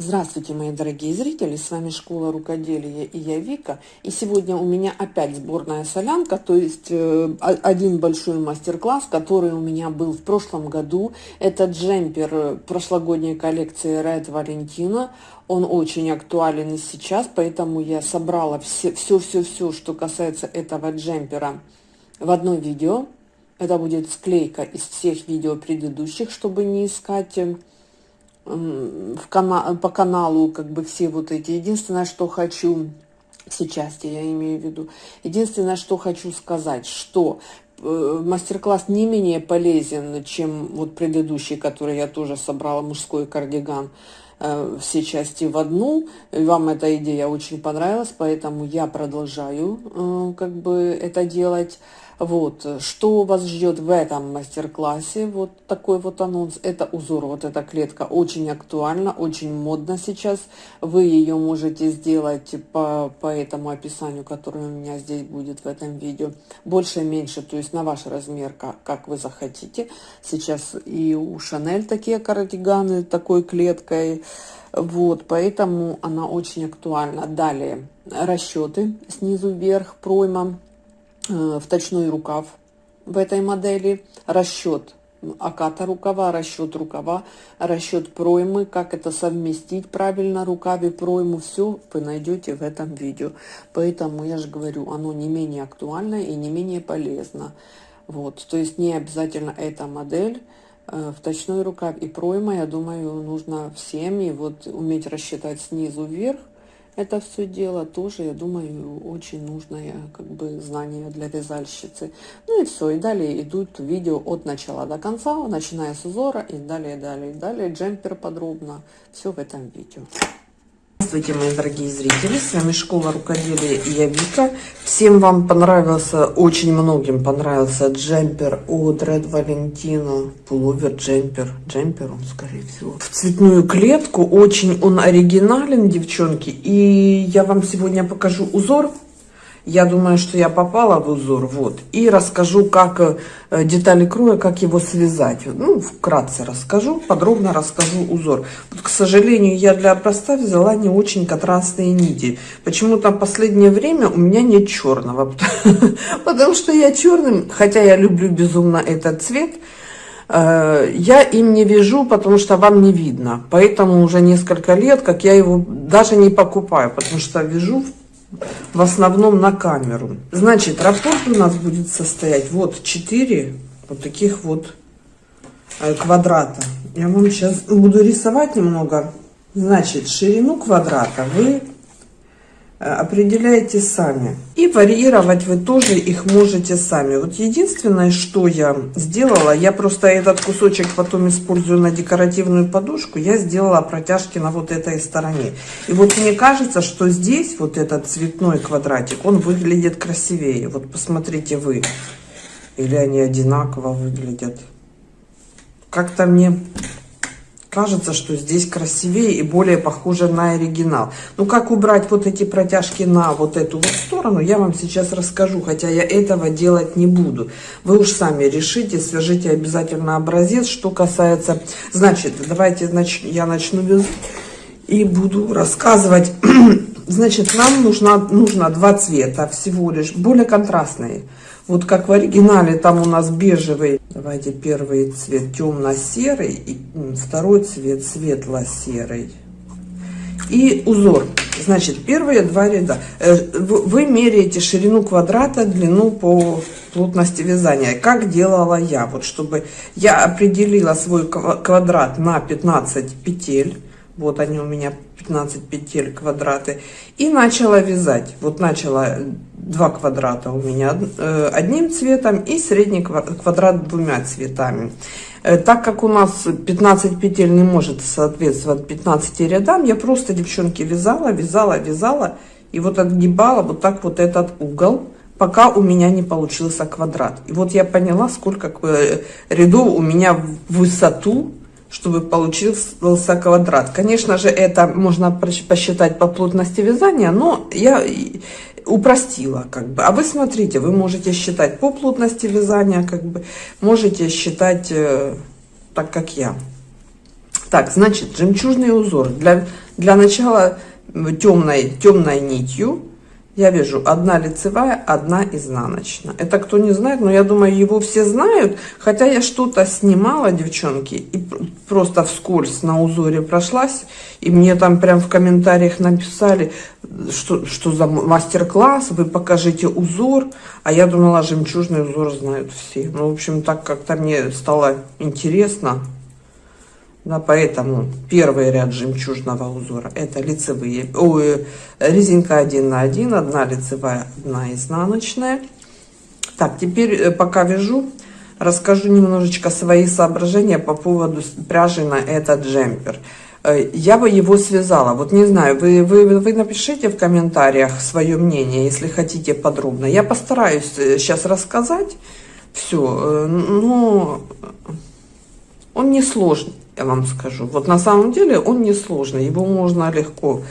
Здравствуйте, мои дорогие зрители, с вами Школа Рукоделия и я Вика. И сегодня у меня опять сборная солянка, то есть э, один большой мастер-класс, который у меня был в прошлом году. Это джемпер прошлогодней коллекции Red Valentino. Он очень актуален и сейчас, поэтому я собрала все-все-все, что касается этого джемпера в одно видео. Это будет склейка из всех видео предыдущих, чтобы не искать в кана по каналу как бы все вот эти. Единственное, что хочу, все части я имею в виду, единственное, что хочу сказать, что э, мастер-класс не менее полезен, чем вот предыдущий, который я тоже собрала, мужской кардиган, э, все части в одну. Вам эта идея очень понравилась, поэтому я продолжаю э, как бы это делать. Вот, что вас ждет в этом мастер-классе, вот такой вот анонс, это узор, вот эта клетка. Очень актуальна, очень модно сейчас, вы ее можете сделать по, по этому описанию, которое у меня здесь будет в этом видео, больше, меньше, то есть на ваш размер, как, как вы захотите, сейчас и у Шанель такие кардиганы такой клеткой, вот, поэтому она очень актуальна. Далее, расчеты снизу вверх, пройма, вточной рукав в этой модели, расчет оката рукава, расчет рукава, расчет проймы, как это совместить правильно рукаве пройму, все вы найдете в этом видео. Поэтому я же говорю, оно не менее актуально и не менее полезно. Вот, то есть не обязательно эта модель, э, вточной рукав и пройма, я думаю, нужно всем и вот уметь рассчитать снизу вверх, это все дело тоже, я думаю, очень нужное как бы знание для вязальщицы. Ну и все, и далее идут видео от начала до конца, начиная с узора и далее, далее, далее джемпер подробно, все в этом видео. Здравствуйте, мои дорогие зрители, с вами Школа Рукоделия и я Вика. Всем вам понравился, очень многим понравился джемпер от Red Valentino, пуловер джемпер, джемпер он скорее всего. В цветную клетку, очень он оригинален, девчонки, и я вам сегодня покажу узор я думаю, что я попала в узор, вот. И расскажу, как э, детали кроя, как его связать. Ну, вкратце расскажу, подробно расскажу узор. Вот, к сожалению, я для образца взяла не очень контрастные нити. Почему-то последнее время у меня нет черного. Потому что я черным, хотя я люблю безумно этот цвет, э, я им не вяжу, потому что вам не видно. Поэтому уже несколько лет, как я его даже не покупаю, потому что вяжу в основном на камеру. Значит, раппорт у нас будет состоять вот 4 вот таких вот э, квадрата. Я вам сейчас буду рисовать немного. Значит, ширину квадрата вы определяете сами. И варьировать вы тоже их можете сами. Вот единственное, что я сделала, я просто этот кусочек потом использую на декоративную подушку, я сделала протяжки на вот этой стороне. И вот мне кажется, что здесь вот этот цветной квадратик, он выглядит красивее. Вот посмотрите вы. Или они одинаково выглядят. Как-то мне кажется, что здесь красивее и более похоже на оригинал. Ну, как убрать вот эти протяжки на вот эту вот сторону, я вам сейчас расскажу, хотя я этого делать не буду. Вы уж сами решите, свяжите обязательно образец. Что касается, значит, давайте нач... я начну без и буду рассказывать. Значит, нам нужно, нужно два цвета всего лишь, более контрастные. Вот как в оригинале, там у нас бежевый. Давайте первый цвет темно-серый, и второй цвет светло-серый. И узор. Значит, первые два ряда. Э, вы меряете ширину квадрата, длину по плотности вязания. Как делала я? Вот чтобы я определила свой квадрат на 15 петель. Вот они у меня 15 петель квадраты. И начала вязать. Вот начала два квадрата у меня э, одним цветом и средний квадрат двумя цветами. Э, так как у нас 15 петель не может соответствовать 15 рядам, я просто, девчонки, вязала, вязала, вязала. И вот отгибала вот так вот этот угол, пока у меня не получился квадрат. И вот я поняла, сколько э, рядов у меня в высоту чтобы получился квадрат. Конечно же, это можно посчитать по плотности вязания, но я упростила как бы. А вы смотрите, вы можете считать по плотности вязания, как бы, можете считать э, так, как я. Так, значит, жемчужный узор. Для, для начала темной, темной нитью я вижу одна лицевая, одна изнаночная. Это кто не знает, но я думаю, его все знают. Хотя я что-то снимала, девчонки, и просто вскользь на узоре прошлась. И мне там прям в комментариях написали, что, что за мастер-класс, вы покажите узор. А я думала, жемчужный узор знают все. Ну, в общем, так как-то мне стало интересно. Да, поэтому первый ряд жемчужного узора это лицевые, ой, резинка 1 на 1, одна лицевая, одна изнаночная. Так, теперь э, пока вяжу, расскажу немножечко свои соображения по поводу пряжи на этот джемпер. Э, я бы его связала, вот не знаю, вы, вы, вы напишите в комментариях свое мнение, если хотите подробно. Я постараюсь сейчас э, рассказать все, но он не сложный я вам скажу. Вот на самом деле он несложный, его можно легко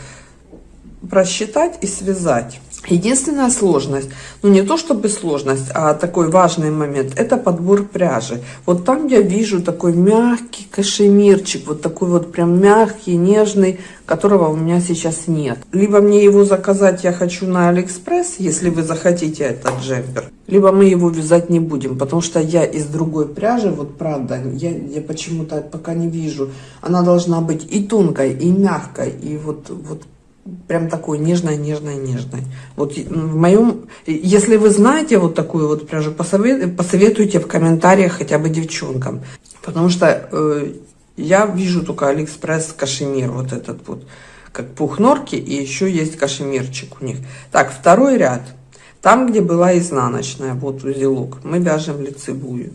просчитать и связать. Единственная сложность, ну не то чтобы сложность, а такой важный момент, это подбор пряжи. Вот там я вижу такой мягкий кашемирчик, вот такой вот прям мягкий, нежный, которого у меня сейчас нет. Либо мне его заказать я хочу на Алиэкспресс, если вы захотите этот джемпер, либо мы его вязать не будем, потому что я из другой пряжи, вот правда, я, я почему-то пока не вижу, она должна быть и тонкой, и мягкой, и вот, вот прям такой нежной, нежной, нежной. Вот в моем, если вы знаете вот такую вот пряжу, посоветуйте в комментариях хотя бы девчонкам, потому что э, я вижу только Алиэкспресс кашемир вот этот вот, как пух норки, и еще есть кашемирчик у них. Так, второй ряд. Там, где была изнаночная, вот узелок, мы вяжем лицевую.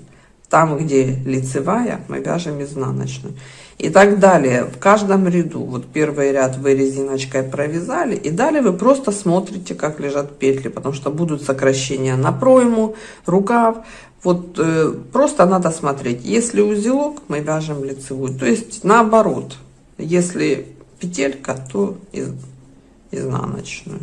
Там, где лицевая, мы вяжем изнаночную и так далее. В каждом ряду, вот первый ряд вы резиночкой провязали, и далее вы просто смотрите, как лежат петли, потому что будут сокращения на пройму, рукав. Вот э, просто надо смотреть. Если узелок, мы вяжем лицевую. То есть наоборот, если петелька, то из, изнаночную.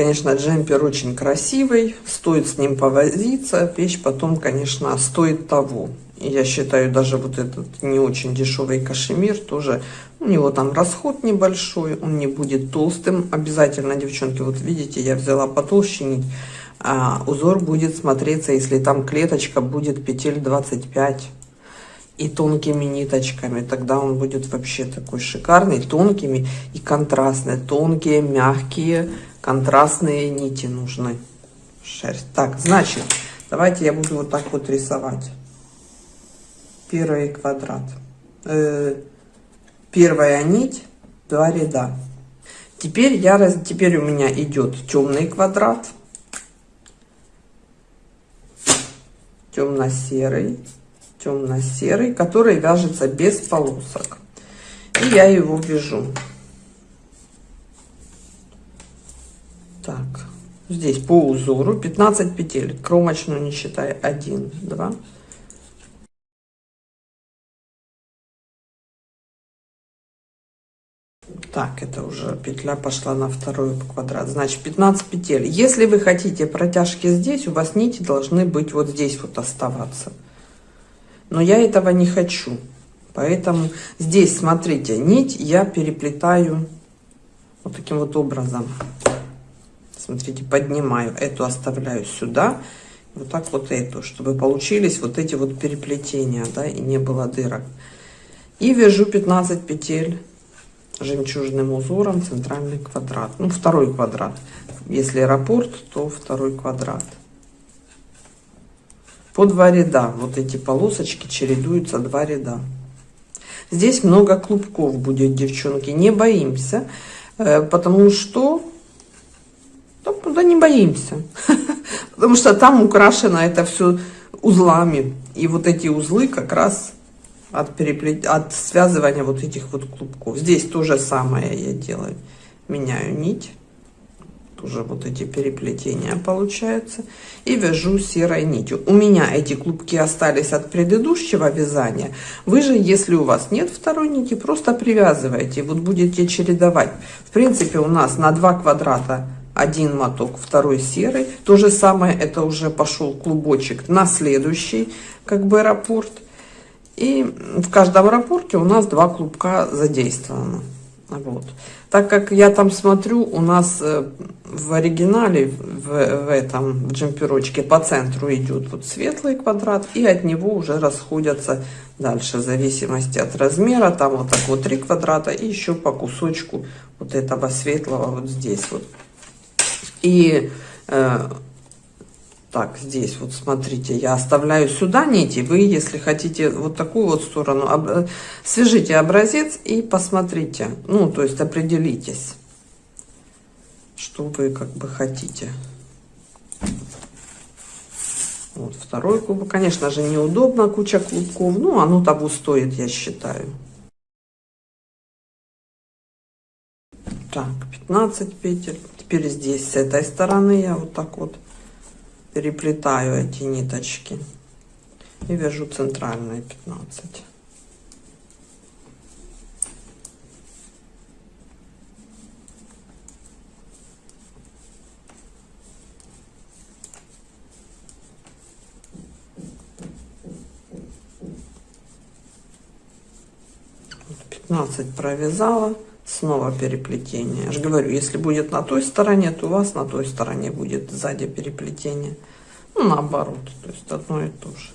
Конечно, джемпер очень красивый, стоит с ним повозиться. Вещь потом, конечно, стоит того. Я считаю, даже вот этот не очень дешевый кашемир тоже, у него там расход небольшой, он не будет толстым. Обязательно, девчонки, вот видите, я взяла потолще нить. А узор будет смотреться, если там клеточка будет петель 25 и тонкими ниточками, тогда он будет вообще такой шикарный, тонкими и контрастные, тонкие, мягкие, контрастные нити нужны. Шерсть. Так, значит, давайте я буду вот так вот рисовать. Первый квадрат. Э, первая нить, два ряда. Теперь, я, раз, теперь у меня идет темный квадрат, темно-серый, темно-серый, который вяжется без полосок. И я его вяжу. Так, здесь по узору 15 петель, кромочную не считая, 1, 2, Так, это уже петля пошла на второй квадрат. Значит, 15 петель. Если вы хотите протяжки здесь, у вас нити должны быть вот здесь вот оставаться. Но я этого не хочу. Поэтому здесь, смотрите, нить я переплетаю вот таким вот образом. Смотрите, поднимаю. Эту оставляю сюда. Вот так вот эту, чтобы получились вот эти вот переплетения, да, и не было дырок. И вяжу 15 петель жемчужным узором центральный квадрат. Ну, второй квадрат. Если аэропорт, то второй квадрат. По два ряда. Вот эти полосочки чередуются два ряда. Здесь много клубков будет, девчонки. Не боимся, э, потому что да не боимся. Потому что там украшено это все узлами. И вот эти узлы как раз от, переплет... от связывания вот этих вот клубков. Здесь то же самое я делаю. Меняю нить. Тоже вот эти переплетения получаются. И вяжу серой нитью. У меня эти клубки остались от предыдущего вязания. Вы же, если у вас нет второй нити, просто привязывайте. Вот будете чередовать. В принципе, у нас на два квадрата один моток, второй серый. То же самое, это уже пошел клубочек на следующий, как бы аэропорт. И в каждом аэропорте у нас два клубка задействовано. Вот. Так как я там смотрю, у нас э, в оригинале, в, в этом джемперочке по центру идет вот светлый квадрат, и от него уже расходятся дальше, в зависимости от размера, там вот так вот три квадрата, и еще по кусочку вот этого светлого вот здесь вот. И э, так, здесь вот смотрите, я оставляю сюда нити. Вы, если хотите вот такую вот сторону, об, свяжите образец и посмотрите. Ну, то есть определитесь, что вы как бы хотите. Вот второй клубок. Конечно же, неудобно, куча клубков. Ну, оно того стоит, я считаю. Так, 15 петель. Теперь здесь, с этой стороны, я вот так вот переплетаю эти ниточки и вяжу центральные 15 15 провязала снова переплетение. Я же говорю, если будет на той стороне, то у вас на той стороне будет сзади переплетение. Ну, наоборот, то есть одно и то же.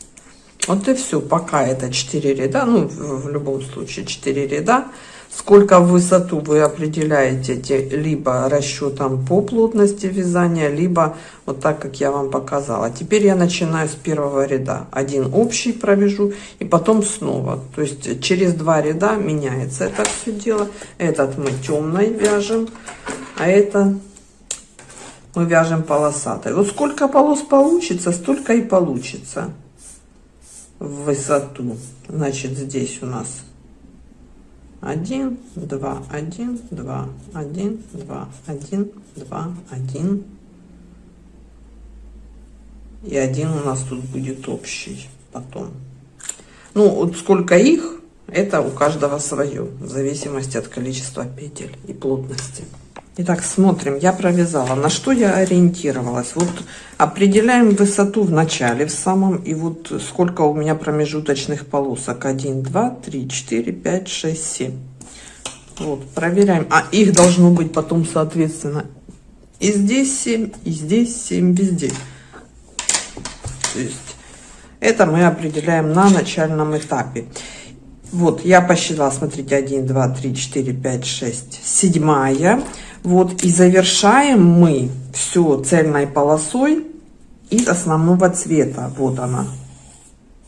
Вот и все, пока это 4 ряда, ну, в, в любом случае 4 ряда. Сколько в высоту вы определяете либо расчетом по плотности вязания, либо вот так, как я вам показала. Теперь я начинаю с первого ряда. Один общий провяжу и потом снова. То есть через два ряда меняется это все дело. Этот мы темной вяжем, а это мы вяжем полосатой. Вот сколько полос получится, столько и получится в высоту. Значит, здесь у нас 1, 2, 1, 2, 1, 2, 1, 2, 1. И один у нас тут будет общий потом. Ну, вот сколько их, это у каждого свое, в зависимости от количества петель и плотности. Итак, смотрим, я провязала. На что я ориентировалась? Вот определяем высоту в начале, в самом, и вот сколько у меня промежуточных полосок. 1, 2, 3, 4, 5, 6, 7. Вот, проверяем. А их должно быть потом, соответственно, и здесь 7, и здесь 7, везде. То есть это мы определяем на начальном этапе. Вот, я посчитала, смотрите, 1, 2, 3, 4, 5, 6, седьмая. Вот, и завершаем мы все цельной полосой из основного цвета. Вот она,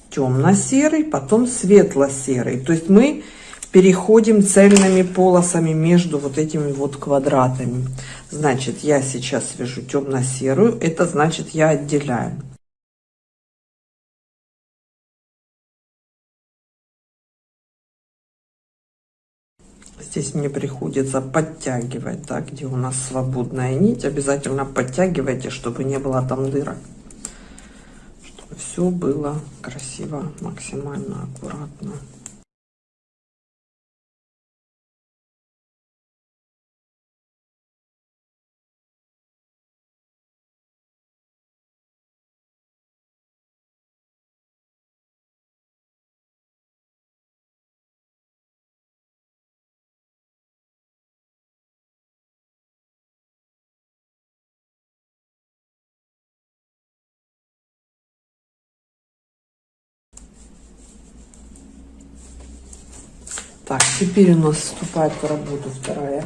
темно-серый, потом светло-серый. То есть мы переходим цельными полосами между вот этими вот квадратами. Значит, я сейчас вяжу темно-серую, это значит я отделяю. Здесь мне приходится подтягивать, да, где у нас свободная нить. Обязательно подтягивайте, чтобы не было там дырок. Чтобы все было красиво, максимально аккуратно. Так, теперь у нас вступает в работу вторая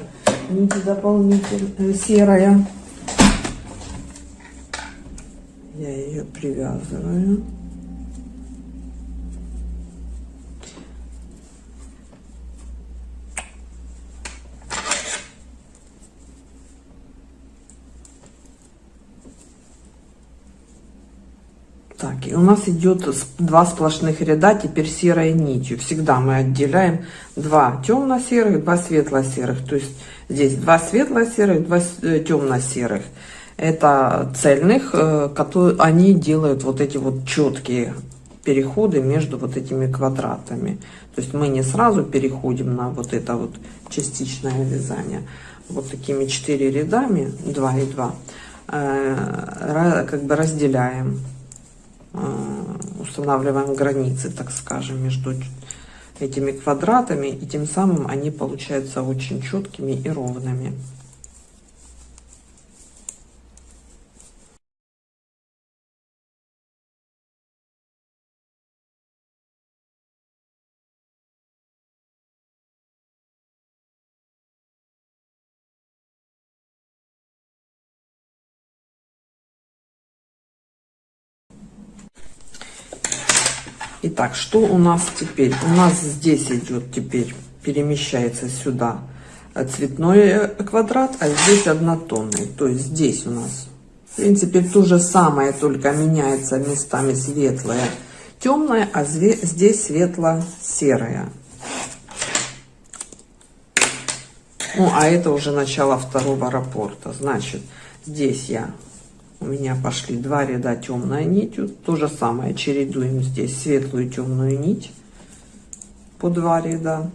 нить дополнительная, серая. Я ее привязываю. У нас идет два сплошных ряда, теперь серой нитью. Всегда мы отделяем два темно-серых, два светло-серых. То есть здесь два светло-серых, два э, темно-серых. Это цельных, э, которые они делают вот эти вот четкие переходы между вот этими квадратами. То есть мы не сразу переходим на вот это вот частичное вязание. вот такими 4 рядами, 2 и 2, э, как бы разделяем, устанавливаем границы, так скажем, между этими квадратами, и тем самым они получаются очень четкими и ровными. Итак, что у нас теперь? У нас здесь идет теперь, перемещается сюда цветной квадрат, а здесь однотонный. То есть здесь у нас, в принципе, то же самое, только меняется местами светлое, темное, а здесь светло-серое. Ну, а это уже начало второго рапорта. Значит, здесь я у меня пошли два ряда темная нитью. То же самое чередуем здесь светлую темную нить по два ряда.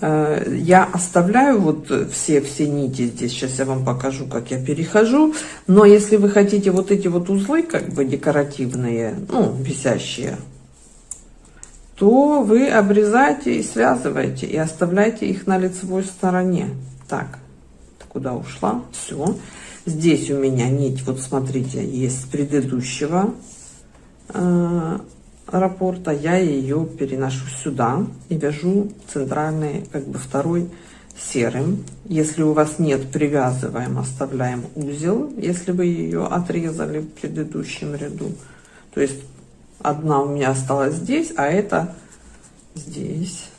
Э, я оставляю вот все, все нити здесь, сейчас я вам покажу, как я перехожу. Но если вы хотите вот эти вот узлы, как бы декоративные, ну, висящие, то вы обрезаете и связываете, и оставляете их на лицевой стороне. Так, куда ушла. Все. Здесь у меня нить, вот смотрите, есть предыдущего э, рапорта. Я ее переношу сюда и вяжу центральный, как бы второй серым. Если у вас нет, привязываем, оставляем узел, если вы ее отрезали в предыдущем ряду. То есть одна у меня осталась здесь, а это здесь.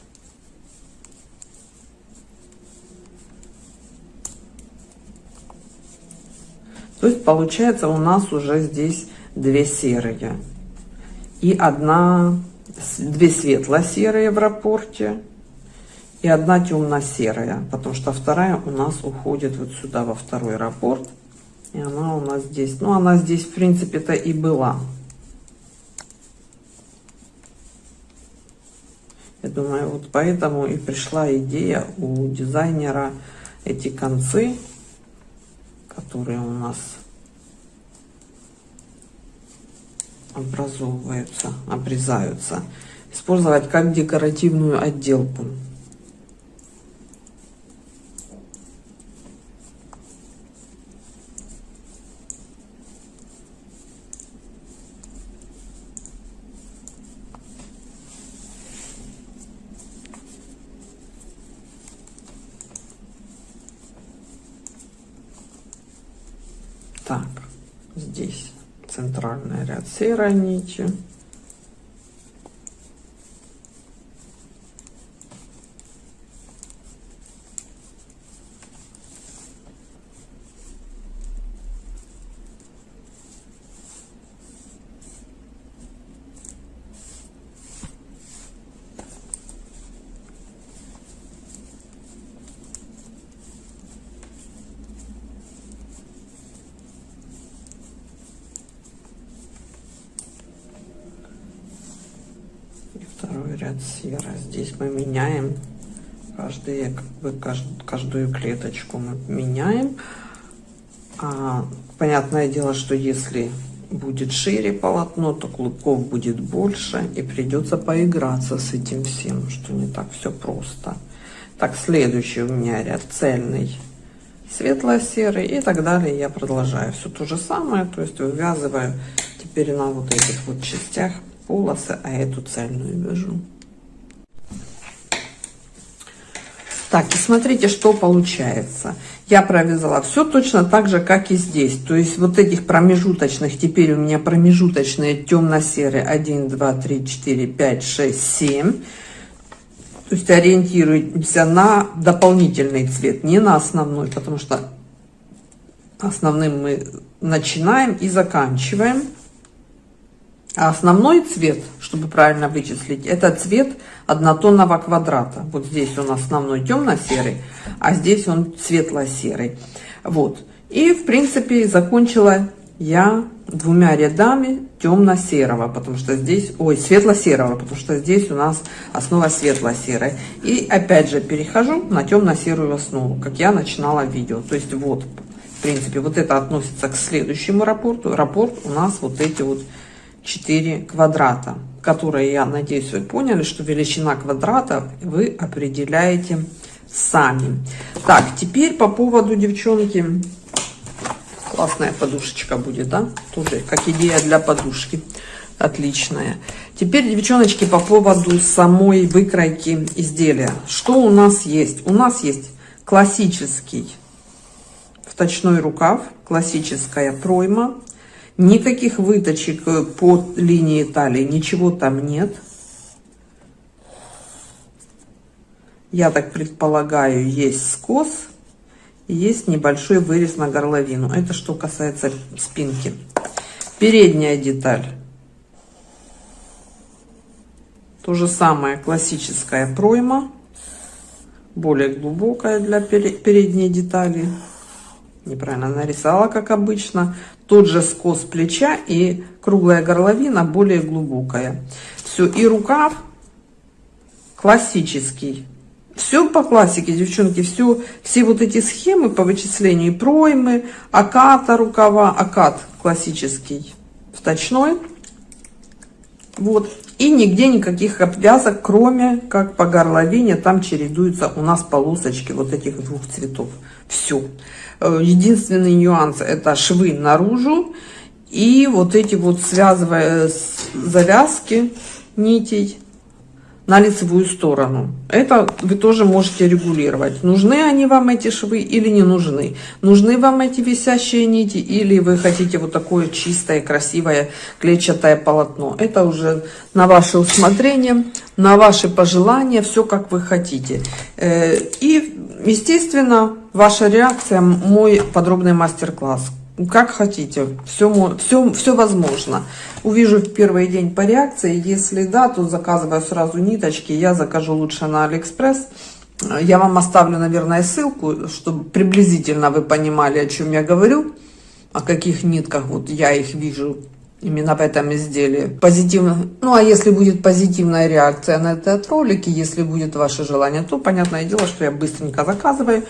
То есть получается у нас уже здесь две серые. И одна, две светло-серые в рапорте. И одна темно-серая. Потому что вторая у нас уходит вот сюда, во второй рапорт. И она у нас здесь, ну она здесь в принципе-то и была. Я думаю, вот поэтому и пришла идея у дизайнера эти концы которые у нас образовываются, обрезаются, использовать как декоративную отделку. Так, здесь центральный ряд серой нити. ряд серо. Здесь мы меняем каждые, как бы, каждую, клеточку мы меняем. А, понятное дело, что если будет шире полотно, то клубков будет больше и придется поиграться с этим всем, что не так все просто. Так, следующий у меня ряд цельный, светло-серый и так далее. Я продолжаю все то же самое, то есть вывязываю теперь на вот этих вот частях полосы, а эту цельную вяжу. Так, и смотрите, что получается. Я провязала все точно так же, как и здесь. То есть вот этих промежуточных, теперь у меня промежуточные темно-серые 1, 2, 3, 4, 5, 6, 7. То есть ориентируемся на дополнительный цвет, не на основной, потому что основным мы начинаем и заканчиваем. А основной цвет, чтобы правильно вычислить, это цвет однотонного квадрата. Вот здесь он основной темно-серый, а здесь он светло-серый. Вот. И, в принципе, закончила я двумя рядами темно-серого, потому что здесь, ой, светло-серого, потому что здесь у нас основа светло-серая. И опять же перехожу на темно-серую основу, как я начинала видео. То есть вот, в принципе, вот это относится к следующему рапорту. Рапорт у нас вот эти вот 4 квадрата, которые, я надеюсь, вы поняли, что величина квадрата вы определяете сами. Так, теперь по поводу, девчонки, Классная подушечка будет, да? Тоже как идея для подушки. Отличная. Теперь, девчоночки, по поводу самой выкройки изделия. Что у нас есть? У нас есть классический вточной рукав, классическая пройма. Никаких выточек по линии талии, ничего там нет. Я так предполагаю, есть скос есть небольшой вырез на горловину. Это что касается спинки. Передняя деталь. То же самое, классическая пройма. Более глубокая для передней детали. Неправильно нарисовала, как обычно. Тот же скос плеча и круглая горловина более глубокая. Все, и рукав классический все по классике, девчонки, все, все вот эти схемы по вычислению проймы, аката рукава, акат классический, вточной. Вот. И нигде никаких обвязок, кроме как по горловине, там чередуются у нас полосочки вот этих двух цветов. Все. Э, единственный нюанс это швы наружу и вот эти вот связывая завязки нитей на лицевую сторону. Это вы тоже можете регулировать. Нужны они вам эти швы или не нужны. Нужны вам эти висящие нити или вы хотите вот такое чистое, красивое клетчатое полотно. Это уже на ваше усмотрение, на ваши пожелания, все как вы хотите. Э, и, естественно, ваша реакция, мой подробный мастер-класс как хотите, все, все, все возможно. Увижу в первый день по реакции, если да, то заказываю сразу ниточки, я закажу лучше на Алиэкспресс. Я вам оставлю, наверное, ссылку, чтобы приблизительно вы понимали, о чем я говорю, о каких нитках вот я их вижу именно в этом изделии. Позитивно. Ну, а если будет позитивная реакция на этот ролик, и если будет ваше желание, то понятное дело, что я быстренько заказываю.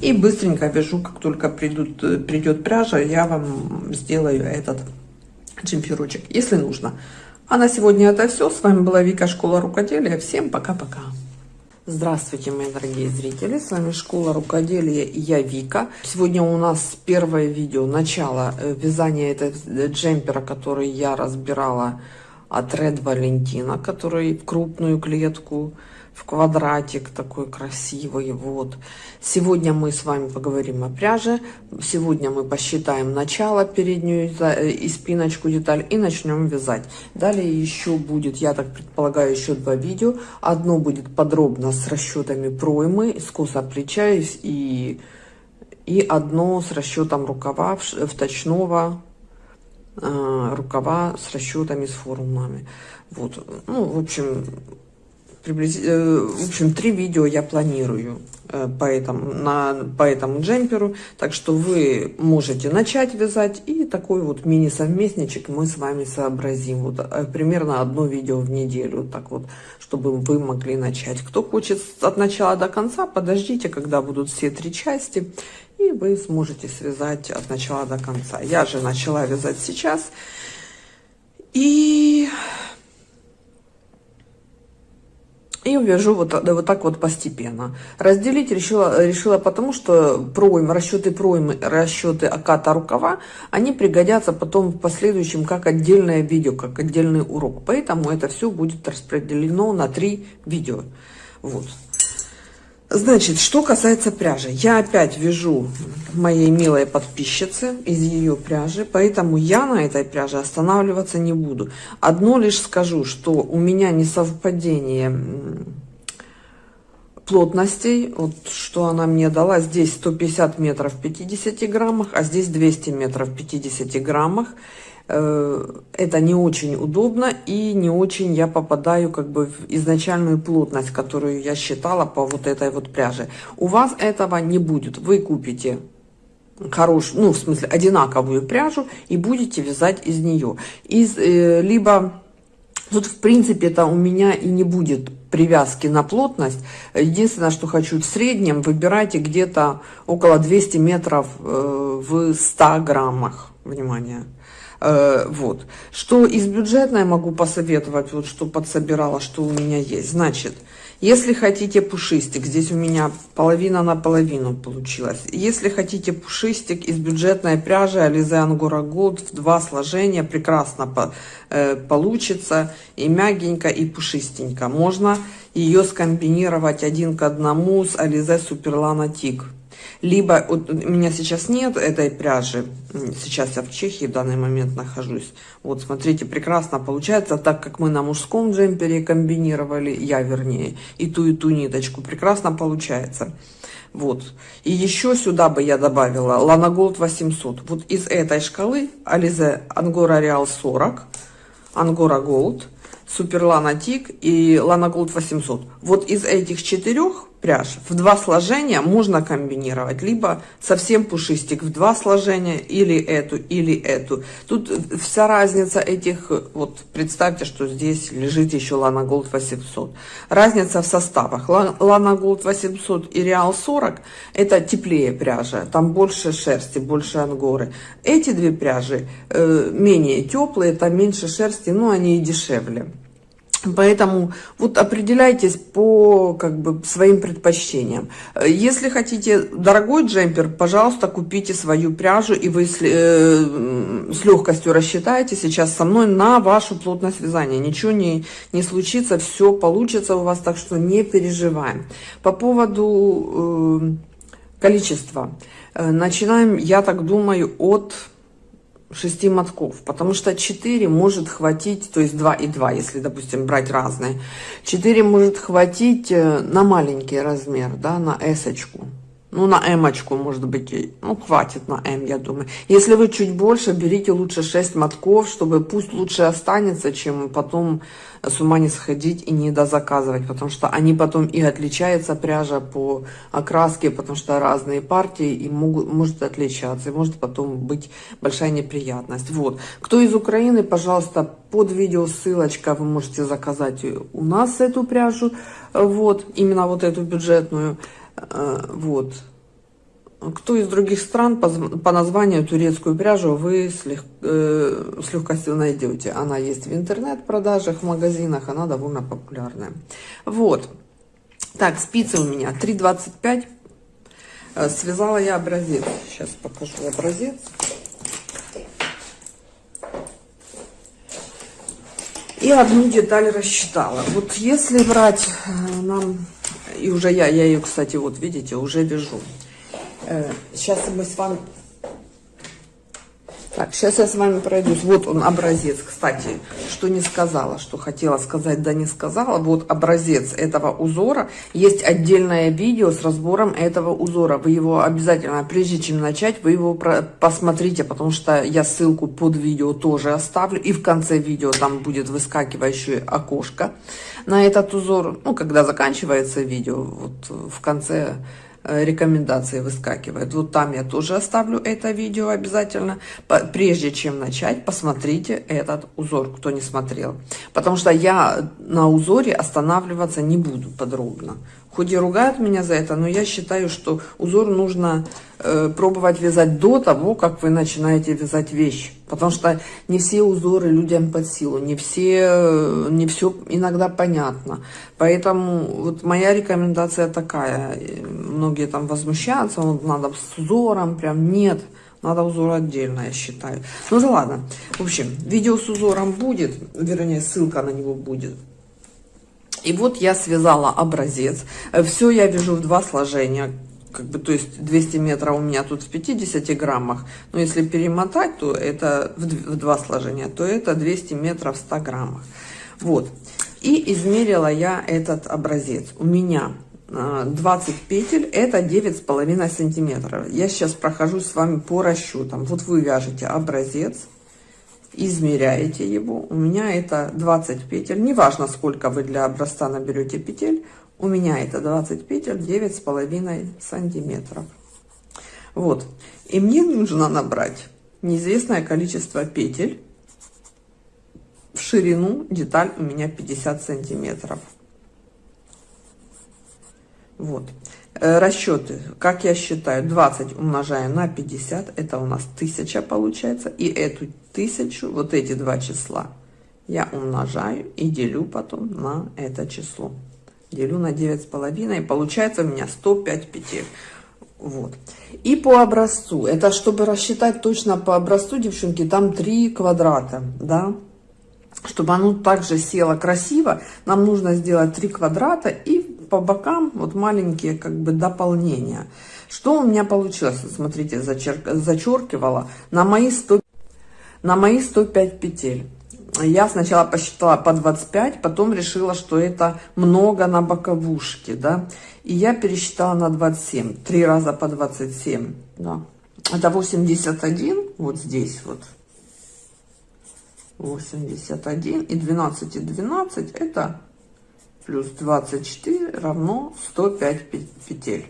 И быстренько вяжу, как только придут, придет пряжа, я вам сделаю этот джемперочек, если нужно. А на сегодня это все. С вами была Вика, Школа Рукоделия. Всем пока-пока. Здравствуйте, мои дорогие зрители! С вами Школа Рукоделия и я Вика. Сегодня у нас первое видео, начало э, вязания этого джемпера, который я разбирала от Red Valentina, который в крупную клетку в квадратик такой красивый. Вот. Сегодня мы с вами поговорим о пряже. Сегодня мы посчитаем начало, переднюю э, и спиночку деталь и начнем вязать. Далее еще будет, я так предполагаю, еще два видео. Одно будет подробно с расчетами проймы, скоса плеча и, и одно с расчетом рукава вточного э, рукава с расчетами, с формулами. Вот. Ну, в общем, приблизительно, э, в общем, три видео я планирую э, по этому, на, по этому джемперу. Так что вы можете начать вязать и такой вот мини-совместничек мы с вами сообразим. Вот э, примерно одно видео в неделю, так вот, чтобы вы могли начать. Кто хочет от начала до конца, подождите, когда будут все три части, и вы сможете связать от начала до конца. Я же начала вязать сейчас. И и вяжу вот, вот так вот постепенно. Разделить решила, решила потому, что пройм, расчеты проймы, расчеты оката рукава, они пригодятся потом в последующем как отдельное видео, как отдельный урок. Поэтому это все будет распределено на три видео. Вот. Значит, что касается пряжи, я опять вяжу моей милой подписчицы из ее пряжи, поэтому я на этой пряже останавливаться не буду. Одно лишь скажу, что у меня несовпадение плотностей, вот что она мне дала, здесь 150 метров в 50 граммах, а здесь 200 метров в 50 граммах. Э, это не очень удобно и не очень я попадаю как бы в изначальную плотность, которую я считала по вот этой вот пряже. У вас этого не будет. Вы купите хорошую, ну, в смысле, одинаковую пряжу и будете вязать из нее. Из, э, либо Тут, в принципе, это у меня и не будет привязки на плотность. Единственное, что хочу в среднем, выбирайте где-то около 200 метров э, в 100 граммах. Внимание. Э, вот. Что из бюджетной могу посоветовать, вот что подсобирала, что у меня есть. Значит, если хотите пушистик, здесь у меня половина на половину получилось. Если хотите пушистик из бюджетной пряжи Alize Angora Gold в два сложения, прекрасно по, э, получится. И мягенько, и пушистенько. Можно ее скомбинировать один к одному с Alize Superlana Tig. Либо, у меня сейчас нет этой пряжи, сейчас я в Чехии в данный момент нахожусь. Вот, смотрите, прекрасно получается, так как мы на мужском джемпере комбинировали, я вернее, и ту, и ту ниточку, прекрасно получается. Вот. И еще сюда бы я добавила Gold 800. Вот из этой шкалы Alize Angora Real 40, Angora Gold, Super Lana Tig и Lana Gold 800. Вот из этих четырех пряж. В два сложения можно комбинировать, либо совсем пушистик в два сложения, или эту, или эту. Тут вся разница этих, вот представьте, что здесь лежит еще Lana Gold 800. Разница в составах. Lana Gold 800 и Real 40 это теплее пряжа, там больше шерсти, больше ангоры. Эти две пряжи э, менее теплые, там меньше шерсти, но они и дешевле. Поэтому вот определяйтесь по как бы своим предпочтениям. Если хотите дорогой джемпер, пожалуйста, купите свою пряжу, и вы с, э, с легкостью рассчитаете сейчас со мной на вашу плотность вязания. Ничего не, не случится, все получится у вас, так что не переживаем. По поводу э, количества. Э, начинаем, я так думаю, от 6 мотков, потому что 4 может хватить, то есть 2 и 2, если, допустим, брать разные, 4 может хватить э, на маленький размер, да, на эсочку. Ну, на эмочку, может быть, ну, хватит на М, я думаю. Если вы чуть больше, берите лучше 6 мотков, чтобы пусть лучше останется, чем потом с ума не сходить и не дозаказывать, потому что они потом и отличаются, пряжа по окраске, потому что разные партии и могут, может отличаться, и может потом быть большая неприятность. Вот. Кто из Украины, пожалуйста, под видео ссылочка, вы можете заказать у нас эту пряжу, вот, именно вот эту бюджетную, вот. Кто из других стран по, по названию турецкую пряжу вы с, лег, э, с легкостью найдете. Она есть в интернет-продажах, в магазинах, она довольно популярная. Вот. Так, спицы у меня 3,25. Э, связала я образец. Сейчас покажу образец. И одну деталь рассчитала. Вот если брать э, нам и уже я, я ее, кстати, вот видите, уже вяжу. Сейчас э, мы с вами... Так, сейчас я с вами пройдусь. Вот он образец, кстати, что не сказала, что хотела сказать, да не сказала. Вот образец этого узора. Есть отдельное видео с разбором этого узора. Вы его обязательно, прежде чем начать, вы его посмотрите, потому что я ссылку под видео тоже оставлю. И в конце видео там будет выскакивающее окошко на этот узор, ну, когда заканчивается видео, вот в конце рекомендации выскакивает. Вот там я тоже оставлю это видео обязательно. Прежде чем начать, посмотрите этот узор, кто не смотрел. Потому что я на узоре останавливаться не буду подробно. Хоть и ругают меня за это, но я считаю, что узор нужно э, пробовать вязать до того, как вы начинаете вязать вещь. Потому что не все узоры людям под силу, не все, не все иногда понятно. Поэтому вот моя рекомендация такая. Многие там возмущаются, вот надо с узором, прям нет. Надо узор отдельно, я считаю. Ну да ладно. В общем, видео с узором будет, вернее, ссылка на него будет. И вот я связала образец. Все я вяжу в два сложения как бы, то есть 200 метров у меня тут в 50 граммах, но если перемотать, то это в, два сложения, то это 200 метров в 100 граммах. Вот. И измерила я этот образец. У меня 20 а, петель, это 9,5 сантиметров. Я сейчас прохожу с вами по расчетам. Вот вы вяжете образец, измеряете его. У меня это 20 петель. Неважно, сколько вы для образца наберете петель. У меня это 20 петель, 9,5 сантиметров. Вот. И мне нужно набрать неизвестное количество петель в ширину деталь у меня 50 сантиметров вот расчеты как я считаю 20 умножаю на 50 это у нас 1000 получается и эту тысячу вот эти два числа я умножаю и делю потом на это число. Делю на девять с половиной получается у меня 105 петель. Вот. И по образцу. Это чтобы рассчитать точно по образцу девчонки там 3 квадрата да? Чтобы оно также село красиво нам нужно сделать 3 квадрата и по бокам вот маленькие как бы дополнения. Что у меня получилось? Смотрите зачер... зачеркивала на мои 100 на мои 105 петель. Я сначала посчитала по 25 потом решила что это много на боковушке да. И я пересчитала на 27 три раза по 27 да. это 81 вот здесь вот. 81 и 12 и 12 это плюс 24 равно 105 петель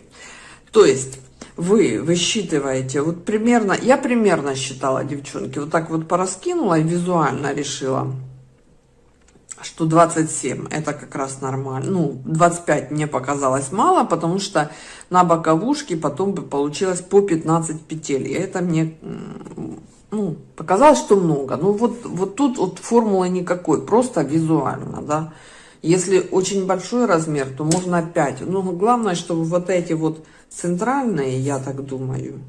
то есть вы высчитываете вот примерно я примерно считала девчонки вот так вот пораскинула и визуально решила что 27 это как раз нормально ну 25 мне показалось мало потому что на боковушке потом бы получилось по 15 петель и это мне ну, показалось, что много. Ну, вот, вот тут вот формулы никакой, просто визуально, да. Если очень большой размер, то можно 5. Но главное, чтобы вот эти вот центральные, я так думаю,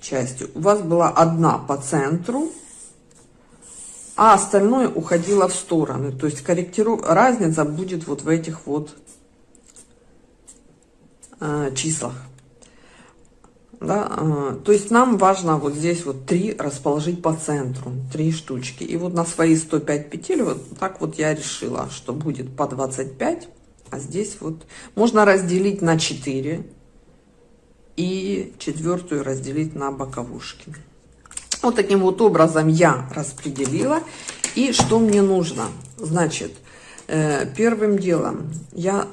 части, у вас была одна по центру, а остальное уходило в стороны. То есть корректиру... разница будет вот в этих вот э, числах да, а, то есть нам важно вот здесь вот три расположить по центру, три штучки. И вот на свои 105 петель вот так вот я решила, что будет по 25, а здесь вот можно разделить на 4 и четвертую разделить на боковушки. Вот таким вот образом я распределила. И что мне нужно? Значит, э, первым делом я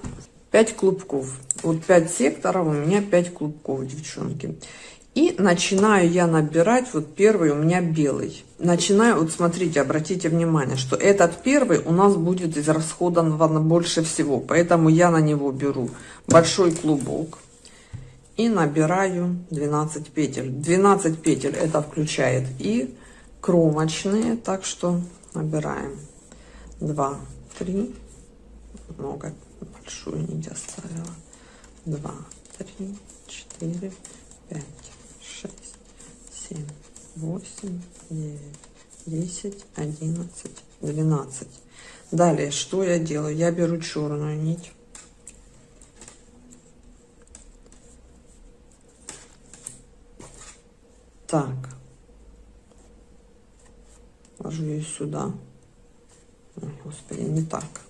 5 клубков вот 5 секторов, у меня 5 клубков, девчонки. И начинаю я набирать, вот первый у меня белый. Начинаю, вот смотрите, обратите внимание, что этот первый у нас будет израсходован больше всего. Поэтому я на него беру большой клубок и набираю 12 петель. 12 петель это включает и кромочные, так что набираем 2, 3, много, большую нить оставила два, три, четыре, пять, шесть, семь, восемь, девять, десять, одиннадцать, двенадцать. Далее, что я делаю? Я беру черную нить. Так. Ложу ее сюда. Ой, господи, не так.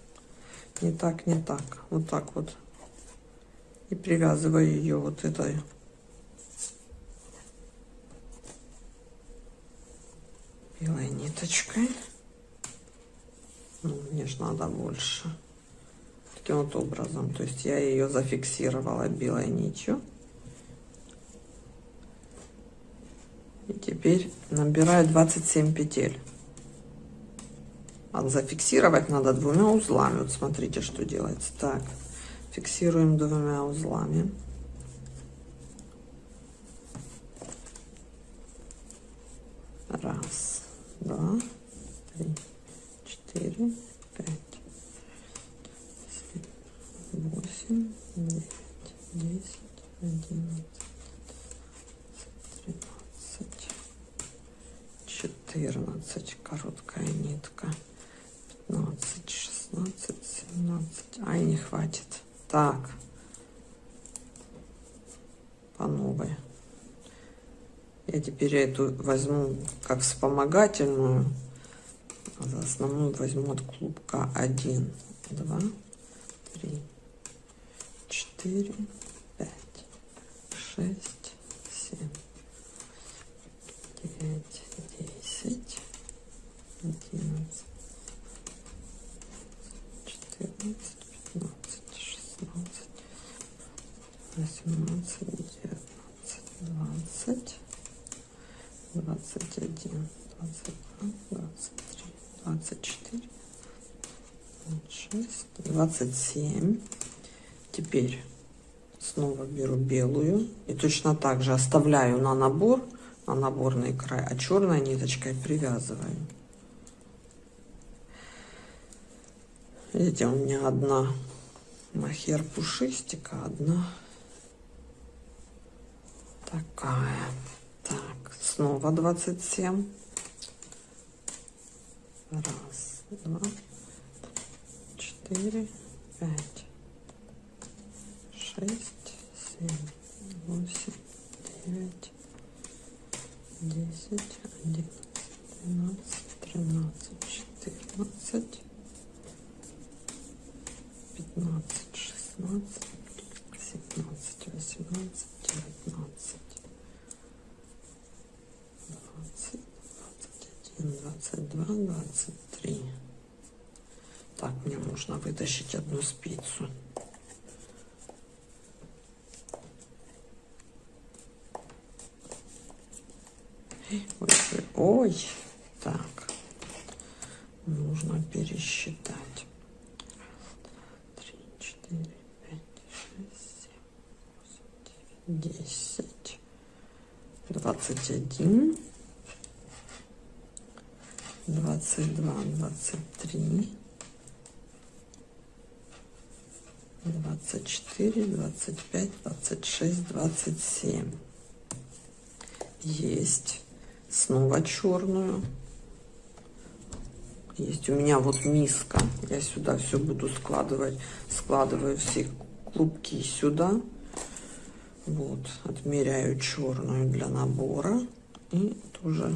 Не так, не так. Вот так вот и привязываю ее вот этой белой ниточкой. Ну, мне же надо больше. Таким вот образом. То есть я ее зафиксировала белой нитью. И теперь набираю 27 петель. Зафиксировать надо двумя узлами. Вот смотрите, что делается. Так фиксируем двумя узлами раз два три четыре пять семь восемь девять десять одиннадцать тринадцать четырнадцать короткая нитка пятнадцать шестнадцать семнадцать ай не хватит так. По новой. Я теперь эту возьму как вспомогательную. За основную возьму от клубка 1, 2, 3, 4, 5, 6, 7, 9, 10, 11, 14, 18, 19, 21, 22, 23, 24, 26, 27. Теперь снова беру белую и точно так же оставляю на набор, на наборный край, а черной ниточкой привязываю. Видите, у меня одна махер пушистика, одна такая. Так, снова 27. Раз, два, четыре, 21, 22, 23, 24, 25, 26, 27. Есть. Снова черную. Есть у меня вот миска. Я сюда все буду складывать. Складываю все клубки сюда. Сюда вот. Отмеряю черную для набора. И тоже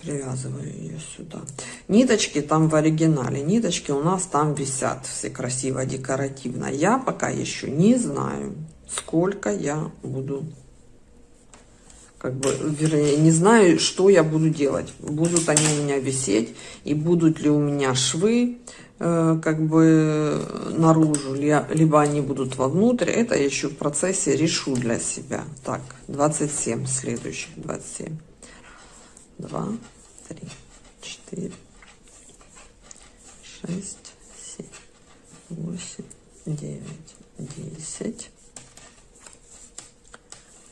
привязываю ее сюда ниточки там в оригинале ниточки у нас там висят все красиво декоративно я пока еще не знаю сколько я буду как бы вернее не знаю что я буду делать будут они у меня висеть и будут ли у меня швы как бы наружу либо они будут вовнутрь это еще в процессе решу для себя. Так 27 следующих 27 два, три, четыре, шесть, семь, восемь, девять, десять,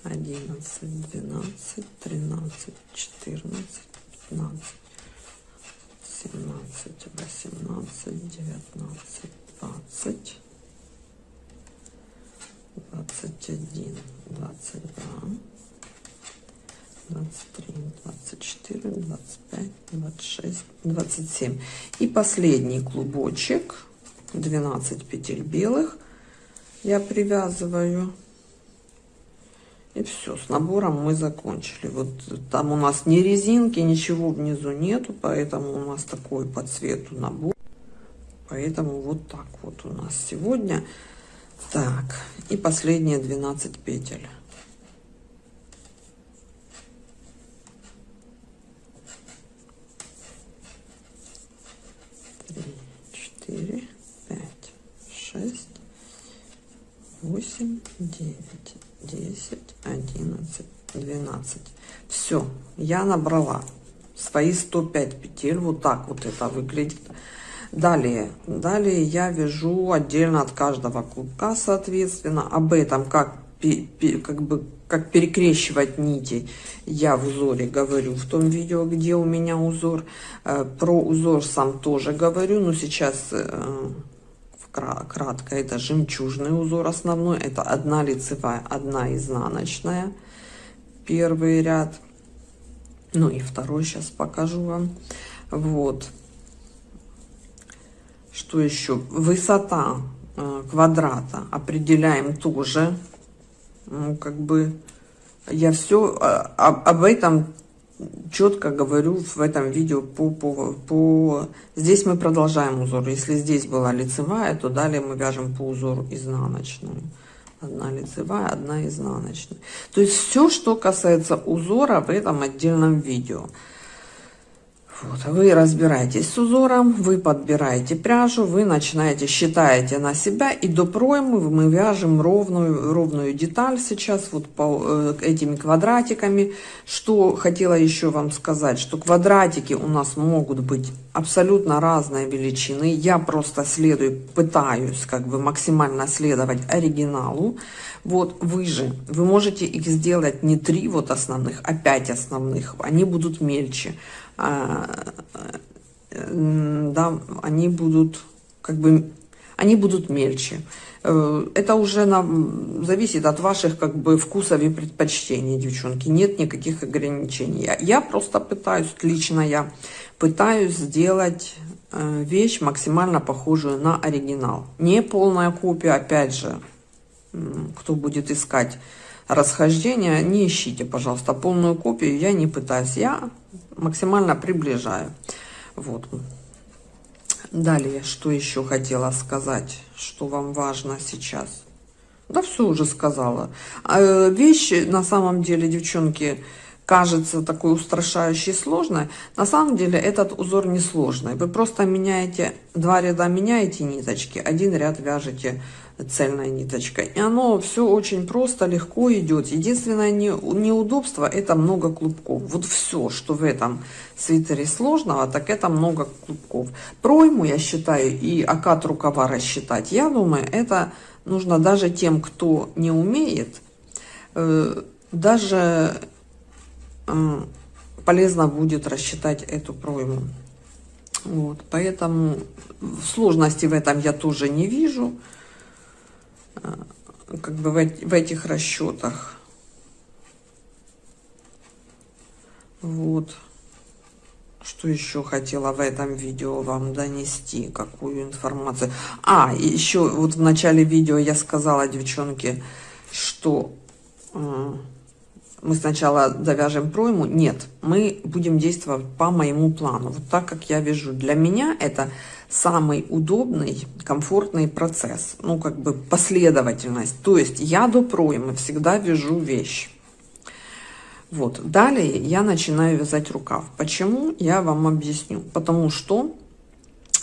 одиннадцать, двенадцать, тринадцать, четырнадцать, пятнадцать, семнадцать, восемнадцать, девятнадцать, двадцать, двадцать один, двадцать два. 23, 24, 25, 26, 27. И последний клубочек, 12 петель белых я привязываю. И все, с набором мы закончили. Вот там у нас ни резинки, ничего внизу нету, поэтому у нас такой по цвету набор. Поэтому вот так вот у нас сегодня. Так, и последние 12 петель. четыре, пять, шесть, восемь, девять, десять, одиннадцать, двенадцать. Все, я набрала свои 105 петель. Вот так вот это выглядит. Далее, далее я вяжу отдельно от каждого клубка, соответственно. Об этом, как, как бы как перекрещивать нити, я в узоре говорю в том видео, где у меня узор. Э, про узор сам тоже говорю, но сейчас э, кратко. Это жемчужный узор основной, это одна лицевая, одна изнаночная. Первый ряд. Ну и второй сейчас покажу вам. Вот. Что еще? Высота э, квадрата определяем тоже ну, как бы я все а, об этом четко говорю в этом видео по, по, по... Здесь мы продолжаем узор. Если здесь была лицевая, то далее мы вяжем по узору изнаночную. Одна лицевая, одна изнаночная. То есть все, что касается узора в этом отдельном видео. Вот, вы разбираетесь с узором, вы подбираете пряжу, вы начинаете, считаете на себя, и до проймы мы вяжем ровную, ровную деталь сейчас, вот по э, этими квадратиками. Что хотела еще вам сказать, что квадратики у нас могут быть абсолютно разной величины. Я просто следую, пытаюсь как бы максимально следовать оригиналу. Вот вы же, вы можете их сделать не три вот основных, а пять основных, они будут мельче. А, да, они будут как бы они будут мельче. Э, это уже на, зависит от ваших как бы вкусов и предпочтений, девчонки. Нет никаких ограничений. Я, я просто пытаюсь, лично я пытаюсь сделать э, вещь максимально похожую на оригинал. Не полная копия, опять же, кто будет искать расхождения, не ищите, пожалуйста, полную копию. Я не пытаюсь. Я максимально приближаю. Вот. Далее, что еще хотела сказать, что вам важно сейчас. Да все уже сказала. А, вещи, на самом деле, девчонки, кажется такой устрашающей сложной. На самом деле этот узор не сложный. Вы просто меняете, два ряда меняете ниточки, один ряд вяжете цельной ниточкой. И оно все очень просто, легко идет. Единственное не, неудобство это много клубков. Вот все, что в этом свитере сложного, так это много клубков. Пройму, я считаю, и окат рукава рассчитать, я думаю, это нужно даже тем, кто не умеет, э, даже э, полезно будет рассчитать эту пройму. Вот, поэтому сложности в этом я тоже не вижу. Э, как бы в, в этих расчетах. Вот. Что еще хотела в этом видео вам донести, какую информацию. А, еще вот в начале видео я сказала, девчонки, что э, мы сначала довяжем пройму. Нет, мы будем действовать по моему плану. Вот так, как я вяжу. Для меня это самый удобный, комфортный процесс. Ну, как бы последовательность. То есть я до проймы всегда вяжу вещь. Вот. Далее я начинаю вязать рукав. Почему? Я вам объясню. Потому что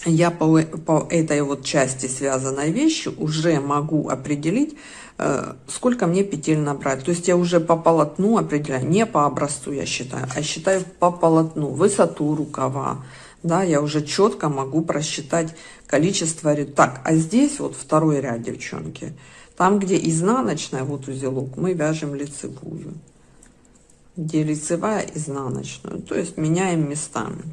я по, по этой вот части связанной вещи уже могу определить, э, сколько мне петель набрать. То есть я уже по полотну определяю, не по образцу я считаю, а считаю по полотну, высоту рукава. Да, я уже четко могу просчитать количество ряд. Так, а здесь вот второй ряд, девчонки. Там, где изнаночная, вот узелок, мы вяжем лицевую. Где лицевая, изнаночную. То есть меняем местами.